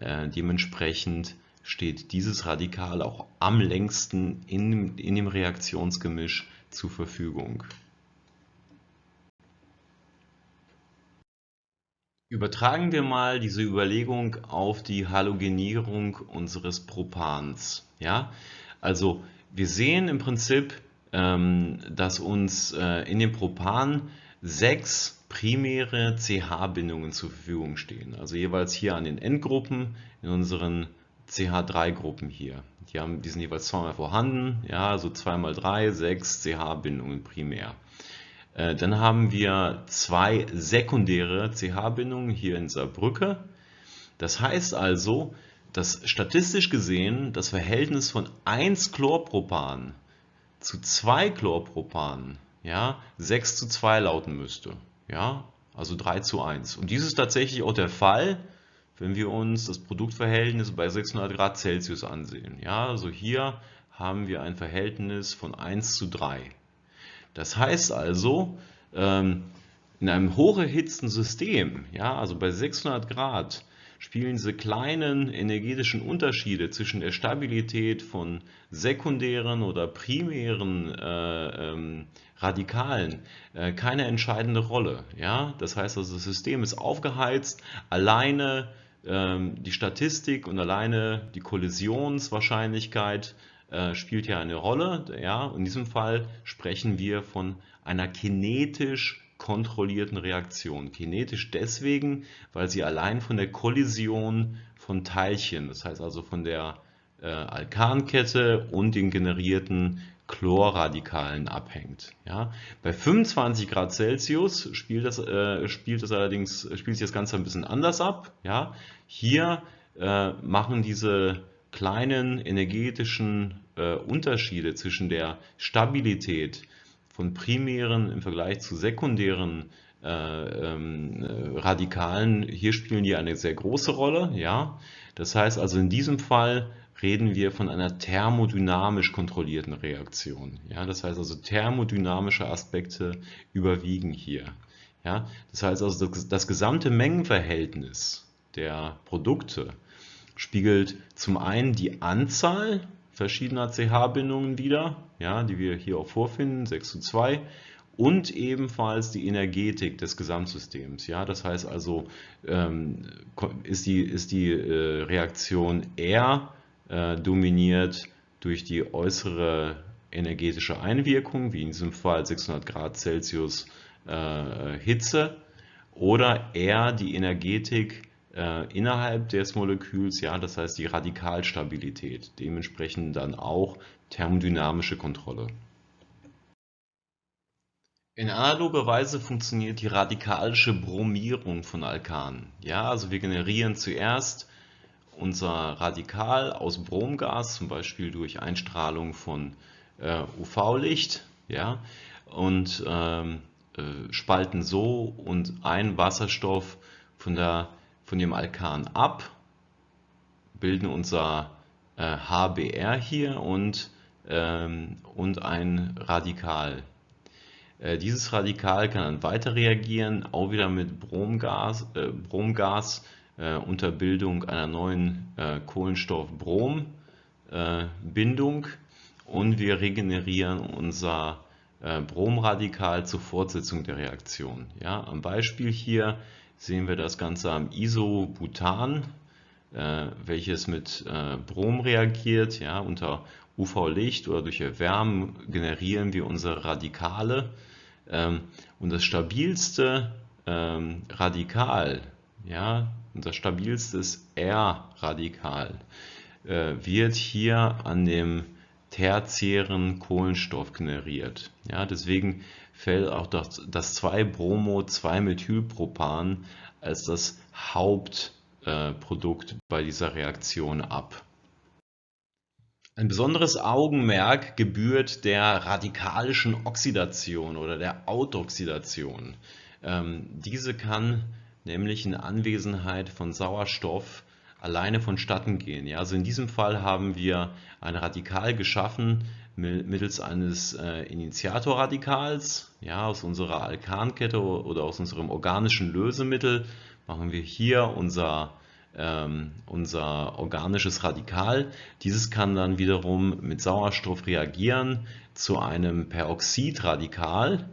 äh, dementsprechend steht dieses Radikal auch am längsten in, in dem Reaktionsgemisch zur Verfügung. Übertragen wir mal diese Überlegung auf die Halogenierung unseres Propans. Ja? Also wir sehen im Prinzip, ähm, dass uns äh, in dem Propan sechs primäre CH-Bindungen zur Verfügung stehen. Also jeweils hier an den Endgruppen in unseren CH3-Gruppen hier. Die, haben, die sind jeweils zweimal vorhanden, ja, also 2 mal 3, 6 CH-Bindungen primär. Äh, dann haben wir zwei sekundäre CH-Bindungen hier in dieser Brücke. Das heißt also, dass statistisch gesehen das Verhältnis von 1 Chlorpropan zu 2 Chlorpropan ja, 6 zu 2 lauten müsste. Ja, also 3 zu 1. Und dies ist tatsächlich auch der Fall, wenn wir uns das Produktverhältnis bei 600 Grad Celsius ansehen. Ja, also hier haben wir ein Verhältnis von 1 zu 3. Das heißt also, ähm, in einem hocherhitzten System, ja, also bei 600 Grad, spielen diese kleinen energetischen Unterschiede zwischen der Stabilität von sekundären oder primären äh, ähm, Radikalen äh, keine entscheidende Rolle. Ja? Das heißt also, das System ist aufgeheizt, alleine ähm, die Statistik und alleine die Kollisionswahrscheinlichkeit äh, spielt ja eine Rolle. Ja? In diesem Fall sprechen wir von einer kinetisch kontrollierten Reaktion. Kinetisch deswegen, weil sie allein von der Kollision von Teilchen, das heißt also von der äh, Alkankette und den generierten Chlorradikalen abhängt. Ja? Bei 25 Grad Celsius spielt das, äh, spielt das allerdings spielt sich das Ganze ein bisschen anders ab. Ja? Hier äh, machen diese kleinen energetischen äh, Unterschiede zwischen der Stabilität von primären im Vergleich zu sekundären äh, ähm, äh, Radikalen, hier spielen die eine sehr große Rolle. Ja? Das heißt also in diesem Fall reden wir von einer thermodynamisch kontrollierten Reaktion. Ja? Das heißt also thermodynamische Aspekte überwiegen hier. Ja? Das heißt also das, das gesamte Mengenverhältnis der Produkte spiegelt zum einen die Anzahl verschiedener CH-Bindungen wieder, ja, die wir hier auch vorfinden, 6 zu 2 und ebenfalls die Energetik des Gesamtsystems. Ja, das heißt also, ähm, ist die, ist die äh, Reaktion R äh, dominiert durch die äußere energetische Einwirkung, wie in diesem Fall 600 Grad Celsius äh, Hitze, oder R die Energetik äh, innerhalb des Moleküls, ja, das heißt die Radikalstabilität, dementsprechend dann auch thermodynamische Kontrolle. In analoger Weise funktioniert die radikalische Bromierung von Alkanen. Ja, also wir generieren zuerst unser Radikal aus Bromgas, zum Beispiel durch Einstrahlung von äh, UV-Licht, ja, und ähm, äh, spalten so und ein Wasserstoff von, der, von dem Alkan ab, bilden unser äh, HBr hier und, ähm, und ein Radikal. Äh, dieses Radikal kann dann weiter reagieren, auch wieder mit Bromgas, äh, Bromgas äh, unter Bildung einer neuen äh, Kohlenstoff-Brom-Bindung und wir regenerieren unser Bromradikal zur Fortsetzung der Reaktion. Ja, am Beispiel hier sehen wir das Ganze am Isobutan, äh, welches mit äh, Brom reagiert. Ja, unter UV-Licht oder durch Erwärmen generieren wir unsere Radikale. Ähm, und das stabilste ähm, Radikal, ja, unser stabilstes R-Radikal, äh, wird hier an dem tertiären Kohlenstoff generiert. Ja, deswegen fällt auch das, das 2-Bromo-2-Methylpropan als das Hauptprodukt äh, bei dieser Reaktion ab. Ein besonderes Augenmerk gebührt der radikalischen Oxidation oder der Autoxidation. Ähm, diese kann nämlich in Anwesenheit von Sauerstoff alleine vonstatten gehen. Ja, also in diesem Fall haben wir ein Radikal geschaffen mittels eines äh, Initiatorradikals. Ja, aus unserer Alkankette oder aus unserem organischen Lösemittel machen wir hier unser, ähm, unser organisches Radikal. Dieses kann dann wiederum mit Sauerstoff reagieren zu einem Peroxidradikal.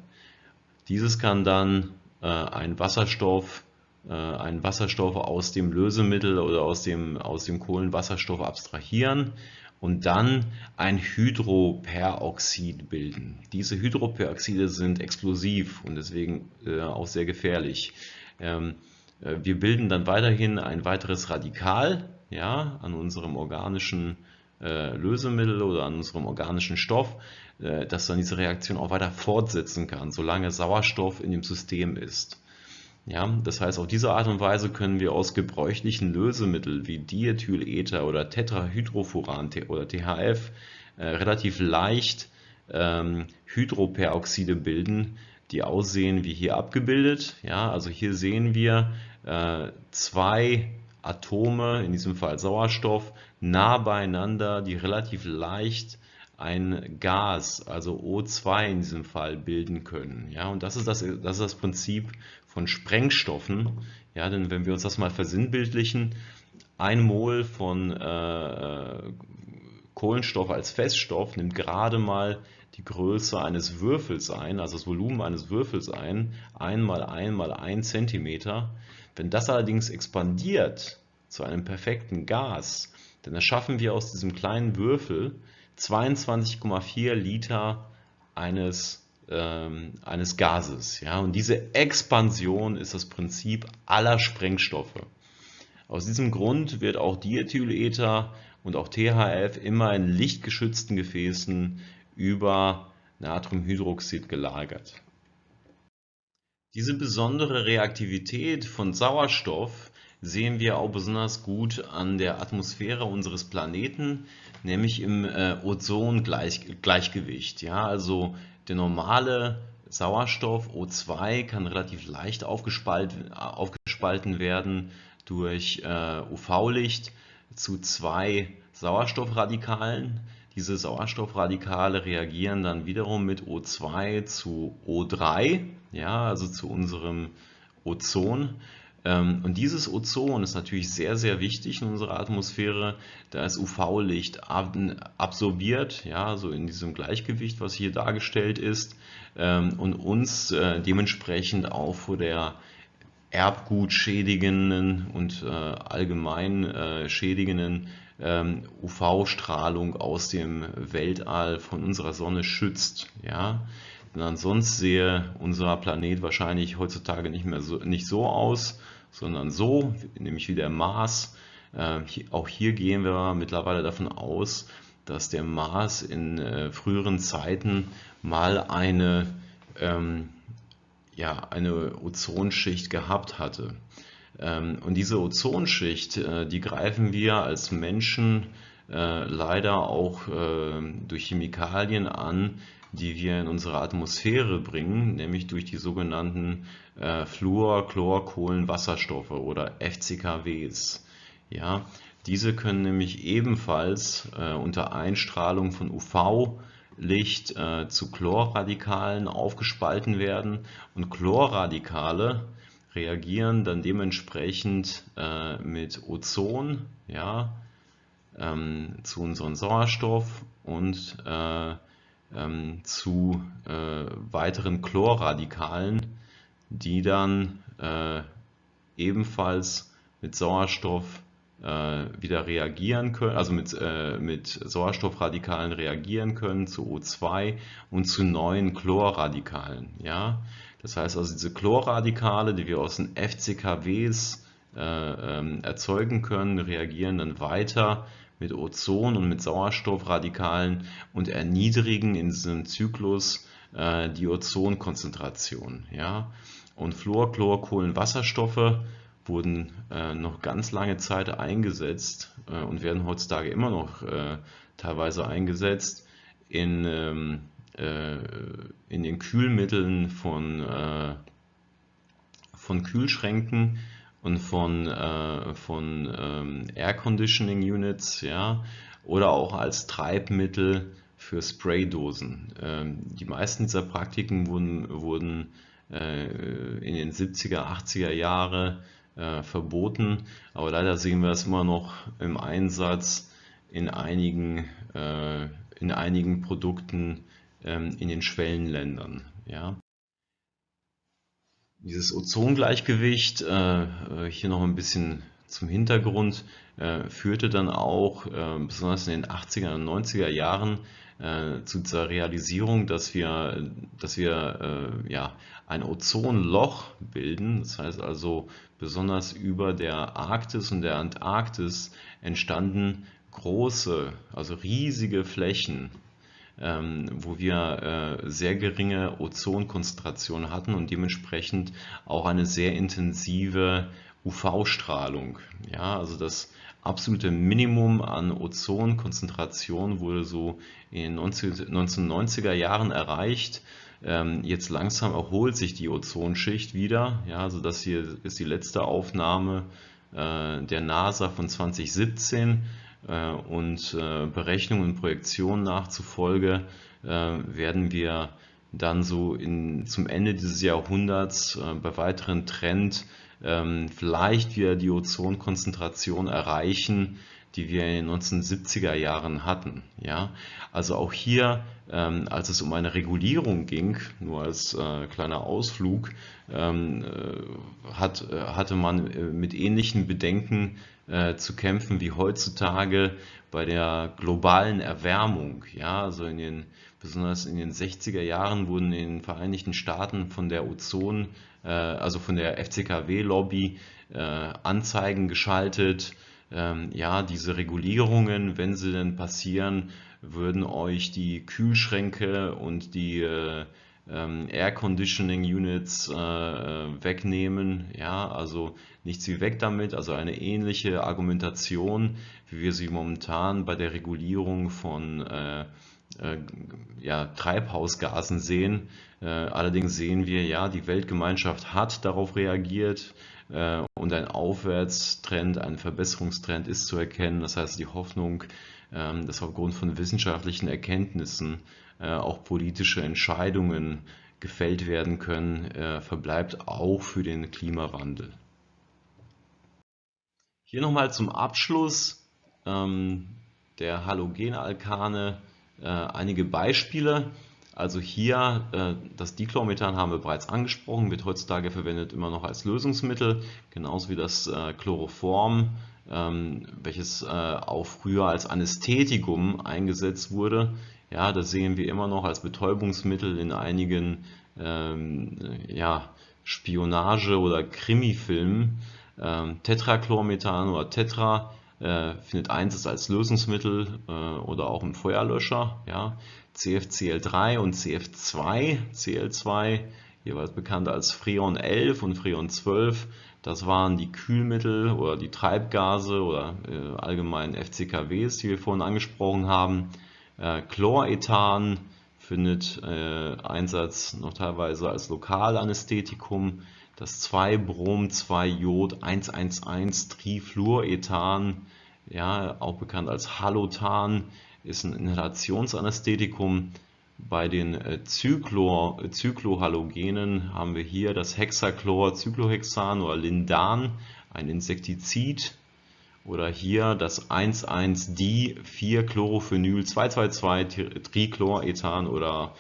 Dieses kann dann äh, ein Wasserstoff äh, einen Wasserstoff aus dem Lösemittel oder aus dem, aus dem Kohlenwasserstoff abstrahieren und dann ein Hydroperoxid bilden. Diese Hydroperoxide sind explosiv und deswegen äh, auch sehr gefährlich. Ähm, äh, wir bilden dann weiterhin ein weiteres Radikal ja, an unserem organischen äh, Lösemittel oder an unserem organischen Stoff, äh, das dann diese Reaktion auch weiter fortsetzen kann, solange Sauerstoff in dem System ist. Ja, das heißt, auf diese Art und Weise können wir aus gebräuchlichen Lösemitteln wie Diethylether oder Tetrahydrofuran oder THF äh, relativ leicht ähm, Hydroperoxide bilden, die aussehen wie hier abgebildet. Ja, also hier sehen wir äh, zwei Atome, in diesem Fall Sauerstoff, nah beieinander, die relativ leicht ein Gas, also O2 in diesem Fall, bilden können. Ja, und das ist das, das, ist das Prinzip von Sprengstoffen. Ja, denn wenn wir uns das mal versinnbildlichen, ein Mol von äh, Kohlenstoff als Feststoff nimmt gerade mal die Größe eines Würfels ein, also das Volumen eines Würfels ein, 1 mal 1 mal 1 cm. Wenn das allerdings expandiert zu einem perfekten Gas, dann erschaffen wir aus diesem kleinen Würfel 22,4 Liter eines, ähm, eines Gases. Ja? Und diese Expansion ist das Prinzip aller Sprengstoffe. Aus diesem Grund wird auch Diethylether und auch THF immer in lichtgeschützten Gefäßen über Natriumhydroxid gelagert. Diese besondere Reaktivität von Sauerstoff sehen wir auch besonders gut an der Atmosphäre unseres Planeten, nämlich im äh, Ozongleichgewicht. Ja, also der normale Sauerstoff O2 kann relativ leicht aufgespalten, aufgespalten werden durch äh, UV-Licht zu zwei Sauerstoffradikalen. Diese Sauerstoffradikale reagieren dann wiederum mit O2 zu O3, ja, also zu unserem Ozon und dieses Ozon ist natürlich sehr, sehr wichtig in unserer Atmosphäre, da es UV-Licht absorbiert, ja, so in diesem Gleichgewicht, was hier dargestellt ist, ähm, und uns äh, dementsprechend auch vor der Erbgut schädigenden und äh, allgemein äh, schädigenden ähm, UV-Strahlung aus dem Weltall von unserer Sonne schützt. Ja? Denn ansonsten sehe unser Planet wahrscheinlich heutzutage nicht mehr so, nicht so aus, sondern so, nämlich wie der Mars. Äh, auch hier gehen wir mittlerweile davon aus, dass der Mars in äh, früheren Zeiten mal eine ähm, ja, eine Ozonschicht gehabt hatte. Ähm, und diese Ozonschicht, äh, die greifen wir als Menschen leider auch durch Chemikalien an, die wir in unsere Atmosphäre bringen, nämlich durch die sogenannten Fluor, Chlor, Kohlen, Wasserstoffe oder FCKWs. Ja, diese können nämlich ebenfalls unter Einstrahlung von UV Licht äh, zu Chlorradikalen aufgespalten werden und Chlorradikale reagieren dann dementsprechend äh, mit Ozon ja, ähm, zu unserem Sauerstoff und äh, ähm, zu äh, weiteren Chlorradikalen, die dann äh, ebenfalls mit Sauerstoff äh, wieder reagieren können, also mit, äh, mit Sauerstoffradikalen reagieren können zu O2 und zu neuen Chlorradikalen. Ja? Das heißt also diese Chlorradikale, die wir aus den FCKWs äh, ähm, erzeugen können, reagieren dann weiter mit Ozon und mit Sauerstoffradikalen und erniedrigen in diesem Zyklus äh, die Ozonkonzentration. Ja? Und Fluor, Chlor, Kohlenwasserstoffe wurden äh, noch ganz lange Zeit eingesetzt äh, und werden heutzutage immer noch äh, teilweise eingesetzt in, ähm, äh, in den Kühlmitteln von, äh, von Kühlschränken und von, äh, von ähm, Air Conditioning Units ja, oder auch als Treibmittel für Spraydosen. Ähm, die meisten dieser Praktiken wurden, wurden in den 70er, 80er Jahren äh, verboten, aber leider sehen wir es immer noch im Einsatz in einigen, äh, in einigen Produkten ähm, in den Schwellenländern. Ja. Dieses Ozongleichgewicht, äh, äh hier noch ein bisschen zum Hintergrund, äh, führte dann auch, äh, besonders in den 80er und 90er Jahren, äh, zu dieser Realisierung, dass wir, dass wir äh, ja, ein Ozonloch bilden. Das heißt also, besonders über der Arktis und der Antarktis entstanden große, also riesige Flächen, wo wir äh, sehr geringe Ozonkonzentration hatten und dementsprechend auch eine sehr intensive UV-Strahlung. Ja, also das absolute Minimum an Ozonkonzentration wurde so in den 1990er Jahren erreicht. Ähm, jetzt langsam erholt sich die Ozonschicht wieder. Ja, also das hier ist die letzte Aufnahme äh, der NASA von 2017 äh, und äh, Berechnungen und Projektionen nachzufolge werden wir dann so in, zum Ende dieses Jahrhunderts bei weiteren Trend ähm, vielleicht wieder die Ozonkonzentration erreichen, die wir in den 1970er Jahren hatten. Ja? Also auch hier, ähm, als es um eine Regulierung ging, nur als äh, kleiner Ausflug, ähm, äh, hat, äh, hatte man äh, mit ähnlichen Bedenken zu kämpfen wie heutzutage bei der globalen Erwärmung. Ja? Also in den, besonders in den 60er Jahren wurden in den Vereinigten Staaten von der Ozon also von der FCKW-Lobby Anzeigen geschaltet. Ähm, ja, diese Regulierungen, wenn sie denn passieren, würden euch die Kühlschränke und die äh, ähm, Air Conditioning Units wegnehmen. Ja, also nichts wie weg damit. Also eine ähnliche Argumentation, wie wir sie momentan bei der Regulierung von äh, ja, Treibhausgasen sehen. Äh, allerdings sehen wir, ja, die Weltgemeinschaft hat darauf reagiert äh, und ein Aufwärtstrend, ein Verbesserungstrend ist zu erkennen. Das heißt, die Hoffnung, ähm, dass aufgrund von wissenschaftlichen Erkenntnissen auch politische Entscheidungen gefällt werden können, verbleibt auch für den Klimawandel. Hier nochmal zum Abschluss ähm, der Halogenalkane äh, einige Beispiele. Also hier äh, das Dichlormethan haben wir bereits angesprochen, wird heutzutage verwendet immer noch als Lösungsmittel, genauso wie das äh, Chloroform, ähm, welches äh, auch früher als Anästhetikum eingesetzt wurde. Ja, das sehen wir immer noch als Betäubungsmittel in einigen ähm, ja, Spionage- oder Krimifilmen. Ähm, Tetrachlormethan oder Tetra findet Einsatz als Lösungsmittel oder auch im Feuerlöscher. Ja. CFCl3 und CF2, Cl2, jeweils bekannt als Freon 11 und Freon 12. Das waren die Kühlmittel oder die Treibgase oder äh, allgemein FCKWs, die wir vorhin angesprochen haben. Äh, Chlorethan findet äh, Einsatz noch teilweise als Lokalanästhetikum. Das 2-Brom-2-Jod-111-Trifluorethan, ja, auch bekannt als Halotan, ist ein Inhalationsanästhetikum. Bei den äh, Zyklor, Zyklohalogenen haben wir hier das Hexachlor-Cyclohexan oder Lindan, ein Insektizid. Oder hier das 1,1-D-4-Chlorophenyl-222-Trichlorethan oder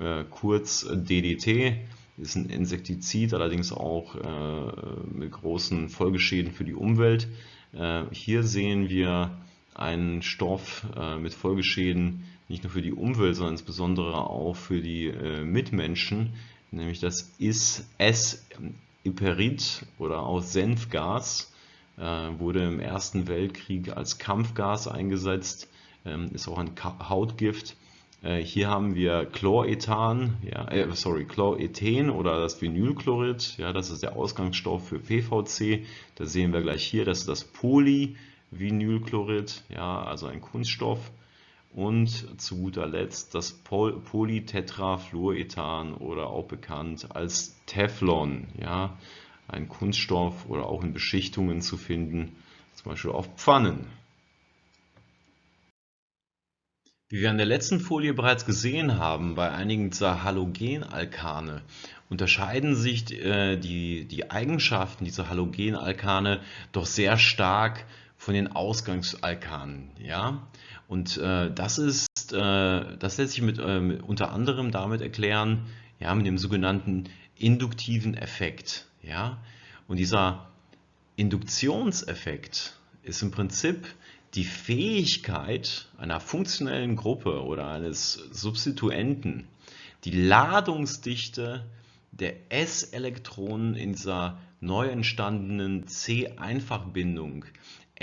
äh, kurz DDT. Ist ein Insektizid, allerdings auch äh, mit großen Folgeschäden für die Umwelt. Äh, hier sehen wir einen Stoff äh, mit Folgeschäden nicht nur für die Umwelt, sondern insbesondere auch für die äh, Mitmenschen, nämlich das S-Iperit oder auch Senfgas, äh, wurde im Ersten Weltkrieg als Kampfgas eingesetzt, ähm, ist auch ein Hautgift. Hier haben wir Chlorethan, ja, sorry, Chlorethen oder das Vinylchlorid, ja, das ist der Ausgangsstoff für PVC. Da sehen wir gleich hier, das ist das Poly, Vinylchlorid, ja, also ein Kunststoff. Und zu guter Letzt das Polytetrafluorethan oder auch bekannt als Teflon, ja, ein Kunststoff oder auch in Beschichtungen zu finden, zum Beispiel auf Pfannen. Wie wir an der letzten Folie bereits gesehen haben, bei einigen dieser Halogenalkane unterscheiden sich äh, die, die Eigenschaften dieser Halogenalkane doch sehr stark von den Ausgangsalkanen. Ja? Und äh, das ist, äh, das lässt sich mit, äh, unter anderem damit erklären, ja, mit dem sogenannten induktiven Effekt. Ja? Und dieser Induktionseffekt ist im Prinzip die Fähigkeit einer funktionellen Gruppe oder eines Substituenten, die Ladungsdichte der S-Elektronen in dieser neu entstandenen C-Einfachbindung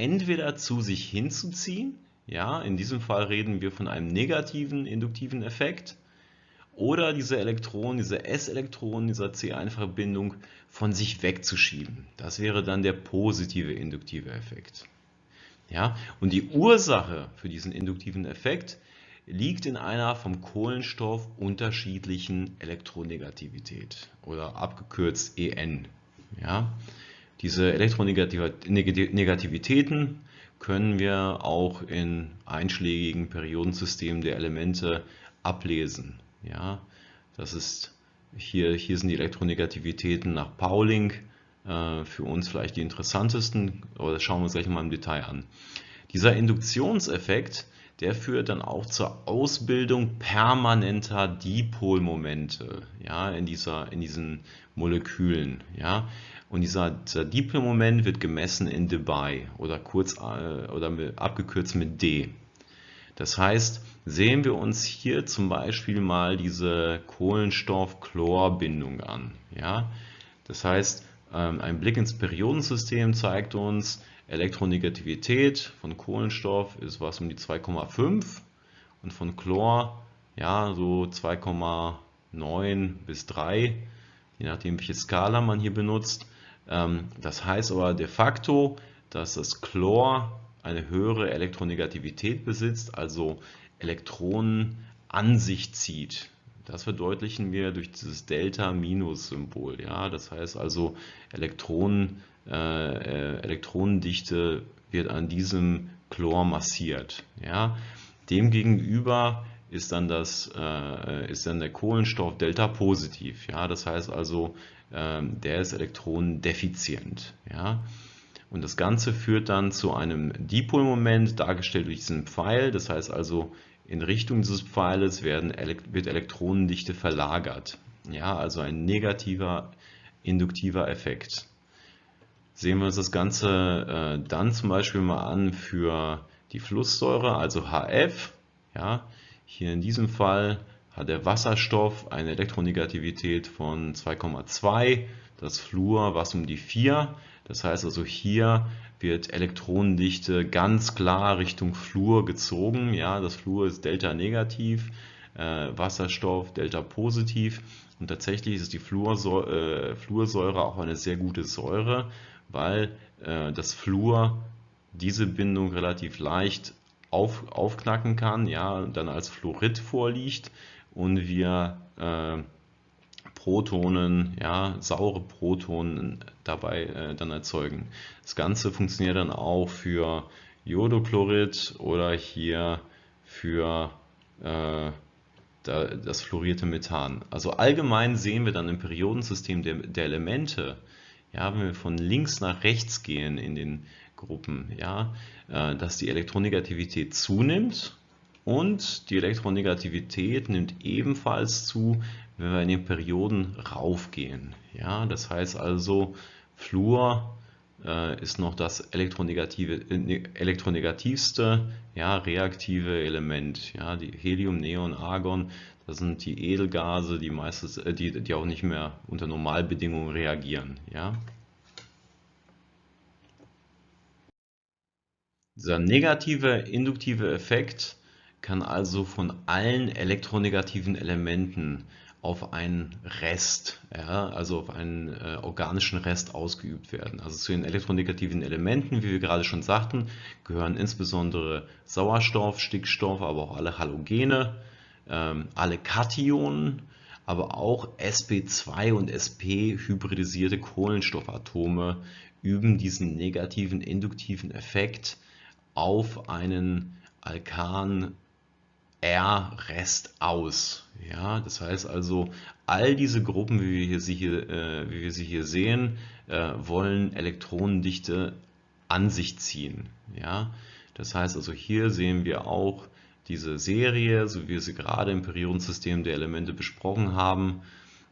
entweder zu sich hinzuziehen, ja, in diesem Fall reden wir von einem negativen induktiven Effekt, oder diese Elektronen, diese S-Elektronen dieser C-Einfachbindung von sich wegzuschieben. Das wäre dann der positive induktive Effekt. Ja, und die Ursache für diesen induktiven Effekt liegt in einer vom Kohlenstoff unterschiedlichen Elektronegativität oder abgekürzt EN. Ja, diese Elektronegativitäten können wir auch in einschlägigen Periodensystemen der Elemente ablesen. Ja, das ist hier, hier sind die Elektronegativitäten nach Pauling äh, für uns vielleicht die interessantesten, aber das schauen wir uns gleich mal im Detail an. Dieser Induktionseffekt, der führt dann auch zur Ausbildung permanenter Dipolmomente ja, in, dieser, in diesen Molekülen. Ja. Und dieser, dieser Dipolmoment wird gemessen in dBi oder, kurz, äh, oder mit, abgekürzt mit D. Das heißt, sehen wir uns hier zum Beispiel mal diese Kohlenstoff-Chlor-Bindung an. Ja? Das heißt, ähm, ein Blick ins Periodensystem zeigt uns, Elektronegativität von Kohlenstoff ist was um die 2,5 und von Chlor ja so 2,9 bis 3, je nachdem welche Skala man hier benutzt. Ähm, das heißt aber de facto, dass das Chlor eine höhere Elektronegativität besitzt, also Elektronen an sich zieht. Das verdeutlichen wir durch dieses Delta-Minus-Symbol. Ja? Das heißt also, Elektronen, äh, Elektronendichte wird an diesem Chlor massiert. Ja? Demgegenüber ist dann, das, äh, ist dann der Kohlenstoff Delta positiv. Ja? Das heißt also, der ist elektronendefizient. Ja? Und das Ganze führt dann zu einem Dipolmoment, dargestellt durch diesen Pfeil. Das heißt also, in Richtung dieses Pfeiles werden, wird Elektronendichte verlagert. Ja, also ein negativer induktiver Effekt. Sehen wir uns das Ganze äh, dann zum Beispiel mal an für die Flusssäure, also HF. Ja, hier in diesem Fall hat der Wasserstoff eine Elektronegativität von 2,2, das Fluor was um die 4. Das heißt also hier wird Elektronendichte ganz klar Richtung Fluor gezogen. Ja, das Fluor ist Delta negativ, äh, Wasserstoff Delta positiv und tatsächlich ist die Fluorsäure, äh, Fluorsäure auch eine sehr gute Säure, weil äh, das Fluor diese Bindung relativ leicht auf, aufknacken kann, ja, dann als Fluorid vorliegt und wir äh, Protonen, ja, saure Protonen dabei äh, dann erzeugen. Das Ganze funktioniert dann auch für Jodochlorид oder hier für äh, das fluorierte Methan. Also allgemein sehen wir dann im Periodensystem der, der Elemente, ja, wenn wir von links nach rechts gehen in den Gruppen, ja, äh, dass die Elektronegativität zunimmt und die Elektronegativität nimmt ebenfalls zu, wenn wir in den Perioden raufgehen. Ja, das heißt also, Fluor äh, ist noch das elektronegative, äh, elektronegativste ja, reaktive Element. Ja, die Helium, Neon, Argon, das sind die Edelgase, die, meistens, äh, die, die auch nicht mehr unter Normalbedingungen reagieren. Ja. Dieser negative induktive Effekt kann also von allen elektronegativen Elementen auf einen Rest, ja, also auf einen äh, organischen Rest ausgeübt werden. Also zu den elektronegativen Elementen, wie wir gerade schon sagten, gehören insbesondere Sauerstoff, Stickstoff, aber auch alle Halogene, ähm, alle Kationen, aber auch sp2 und sp hybridisierte Kohlenstoffatome üben diesen negativen induktiven Effekt auf einen Alkan R-Rest aus. Ja, das heißt also, all diese Gruppen, wie wir, sie hier, äh, wie wir sie hier sehen, äh, wollen Elektronendichte an sich ziehen. Ja, das heißt also, hier sehen wir auch diese Serie, so wie wir sie gerade im Periodensystem der Elemente besprochen haben.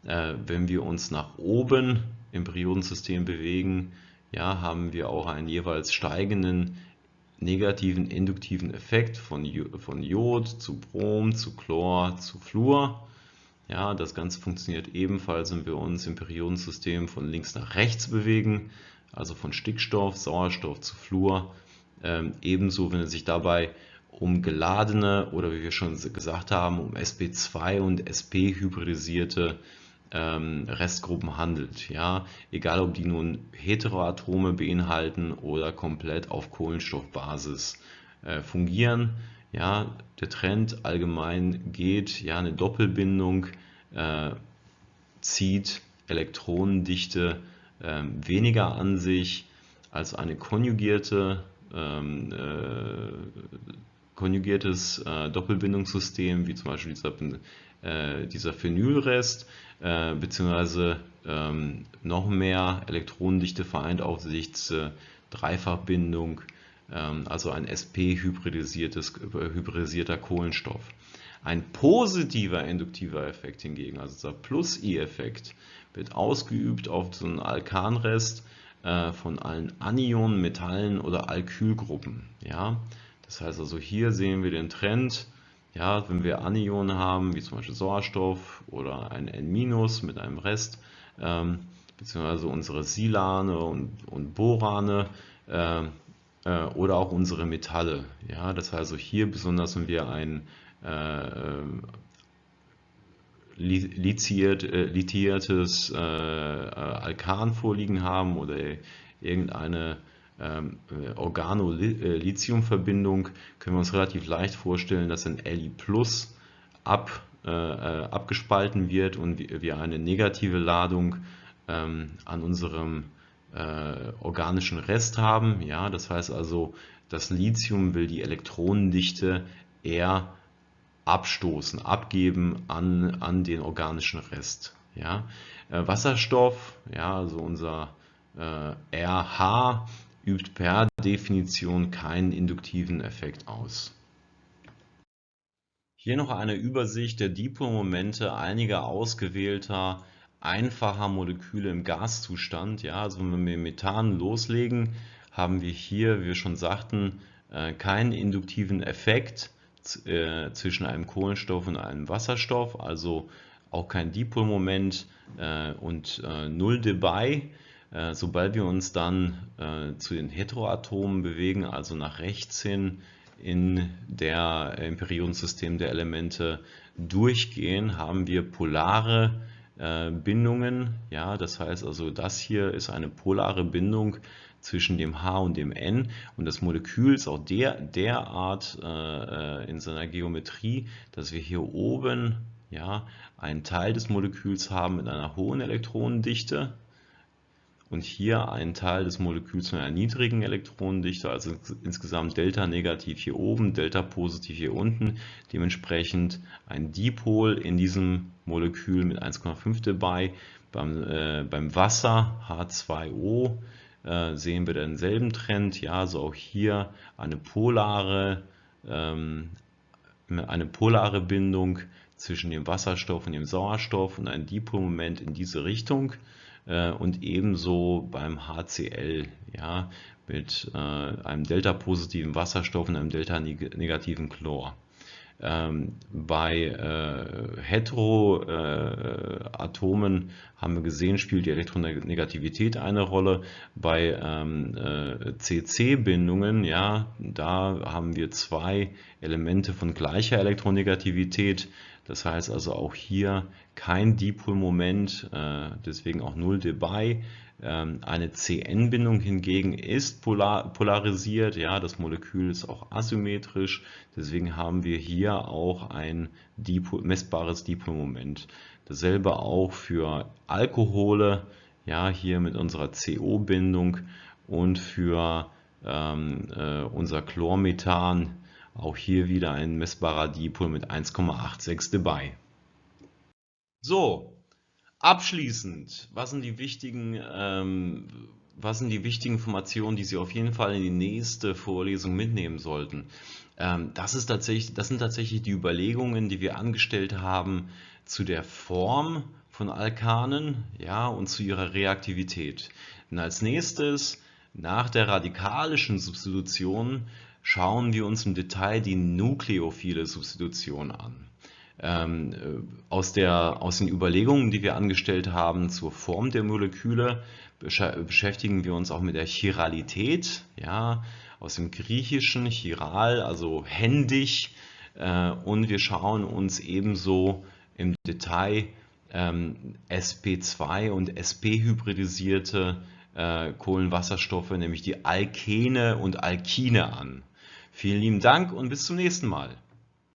Äh, wenn wir uns nach oben im Periodensystem bewegen, ja, haben wir auch einen jeweils steigenden negativen induktiven Effekt von, von Jod zu Brom, zu Chlor, zu Fluor. Ja, das Ganze funktioniert ebenfalls, wenn wir uns im Periodensystem von links nach rechts bewegen, also von Stickstoff, Sauerstoff zu Fluor. Ähm, ebenso, wenn es sich dabei um geladene oder wie wir schon gesagt haben, um sp2 und sp hybridisierte ähm, Restgruppen handelt. Ja? Egal ob die nun Heteroatome beinhalten oder komplett auf Kohlenstoffbasis äh, fungieren. Ja? Der Trend allgemein geht, ja, eine Doppelbindung äh, zieht Elektronendichte äh, weniger an sich als eine konjugierte ähm, äh, konjugiertes äh, Doppelbindungssystem, wie zum Beispiel dieser, äh, dieser Phenylrest, äh, beziehungsweise ähm, noch mehr Elektronendichte vereint auf sich äh, Dreifachbindung, ähm, also ein sp-hybridisierter Kohlenstoff. Ein positiver induktiver Effekt hingegen, also dieser Plus-I-Effekt, wird ausgeübt auf so einen Alkanrest äh, von allen Anionen, Metallen oder Alkylgruppen. Ja? Das heißt also hier sehen wir den Trend, ja, wenn wir Anionen haben, wie zum Beispiel Sauerstoff oder ein N- mit einem Rest, ähm, beziehungsweise unsere Silane und, und Borane äh, äh, oder auch unsere Metalle. Ja, das heißt also hier besonders, wenn wir ein äh, äh lithiert, äh, lithiertes äh, Alkan vorliegen haben oder irgendeine Organo-Lithium-Verbindung können wir uns relativ leicht vorstellen, dass ein Li Plus ab, äh, äh, abgespalten wird und wir eine negative Ladung ähm, an unserem äh, organischen Rest haben. Ja, das heißt also, das Lithium will die Elektronendichte eher abstoßen, abgeben an, an den organischen Rest. Ja. Äh, Wasserstoff, ja, also unser äh, RH übt per Definition keinen induktiven Effekt aus. Hier noch eine Übersicht der Dipolmomente einiger ausgewählter einfacher Moleküle im Gaszustand. Ja, also wenn wir Methan loslegen, haben wir hier, wie wir schon sagten, äh, keinen induktiven Effekt äh, zwischen einem Kohlenstoff und einem Wasserstoff, also auch kein Dipolmoment äh, und 0 dBi. Sobald wir uns dann zu den Heteroatomen bewegen, also nach rechts hin in der im Periodensystem der Elemente durchgehen, haben wir polare Bindungen. Ja, das heißt also, das hier ist eine polare Bindung zwischen dem H und dem N und das Molekül ist auch der, derart äh, in seiner Geometrie, dass wir hier oben ja, einen Teil des Moleküls haben mit einer hohen Elektronendichte und hier einen Teil des Moleküls mit einer niedrigen Elektronendichte, also insgesamt Delta negativ hier oben, Delta positiv hier unten, dementsprechend ein Dipol in diesem Molekül mit 1,5 dabei, beim, äh, beim Wasser H2O äh, sehen wir denselben Trend. Ja, also auch hier eine polare, ähm, eine polare Bindung zwischen dem Wasserstoff und dem Sauerstoff und ein Dipolmoment in diese Richtung und ebenso beim HCl ja, mit äh, einem delta-positiven Wasserstoff und einem delta-negativen Chlor. Ähm, bei äh, Heteroatomen äh, haben wir gesehen, spielt die Elektronegativität eine Rolle. Bei ähm, äh, CC-Bindungen, ja, da haben wir zwei Elemente von gleicher Elektronegativität. Das heißt also auch hier kein Dipolmoment, äh, deswegen auch 0 dBi. Ähm, eine CN-Bindung hingegen ist polar, polarisiert, ja, das Molekül ist auch asymmetrisch, deswegen haben wir hier auch ein Dipol, messbares Dipolmoment. Dasselbe auch für Alkohole, ja, hier mit unserer CO-Bindung und für ähm, äh, unser Chlormethan, auch hier wieder ein messbarer Dipol mit 1,86 dBi. So, Abschließend, was sind die wichtigen, ähm, was sind die wichtigen Informationen, die Sie auf jeden Fall in die nächste Vorlesung mitnehmen sollten? Ähm, das, ist tatsächlich, das sind tatsächlich die Überlegungen, die wir angestellt haben zu der Form von Alkanen ja, und zu ihrer Reaktivität. Und als nächstes, nach der radikalischen Substitution, schauen wir uns im Detail die nukleophile Substitution an. Ähm, äh, aus, der, aus den Überlegungen, die wir angestellt haben zur Form der Moleküle, beschäftigen wir uns auch mit der Chiralität, ja, aus dem Griechischen chiral, also händig, äh, und wir schauen uns ebenso im Detail ähm, sp2 und sp-hybridisierte äh, Kohlenwasserstoffe, nämlich die Alkene und Alkine an. Vielen lieben Dank und bis zum nächsten Mal.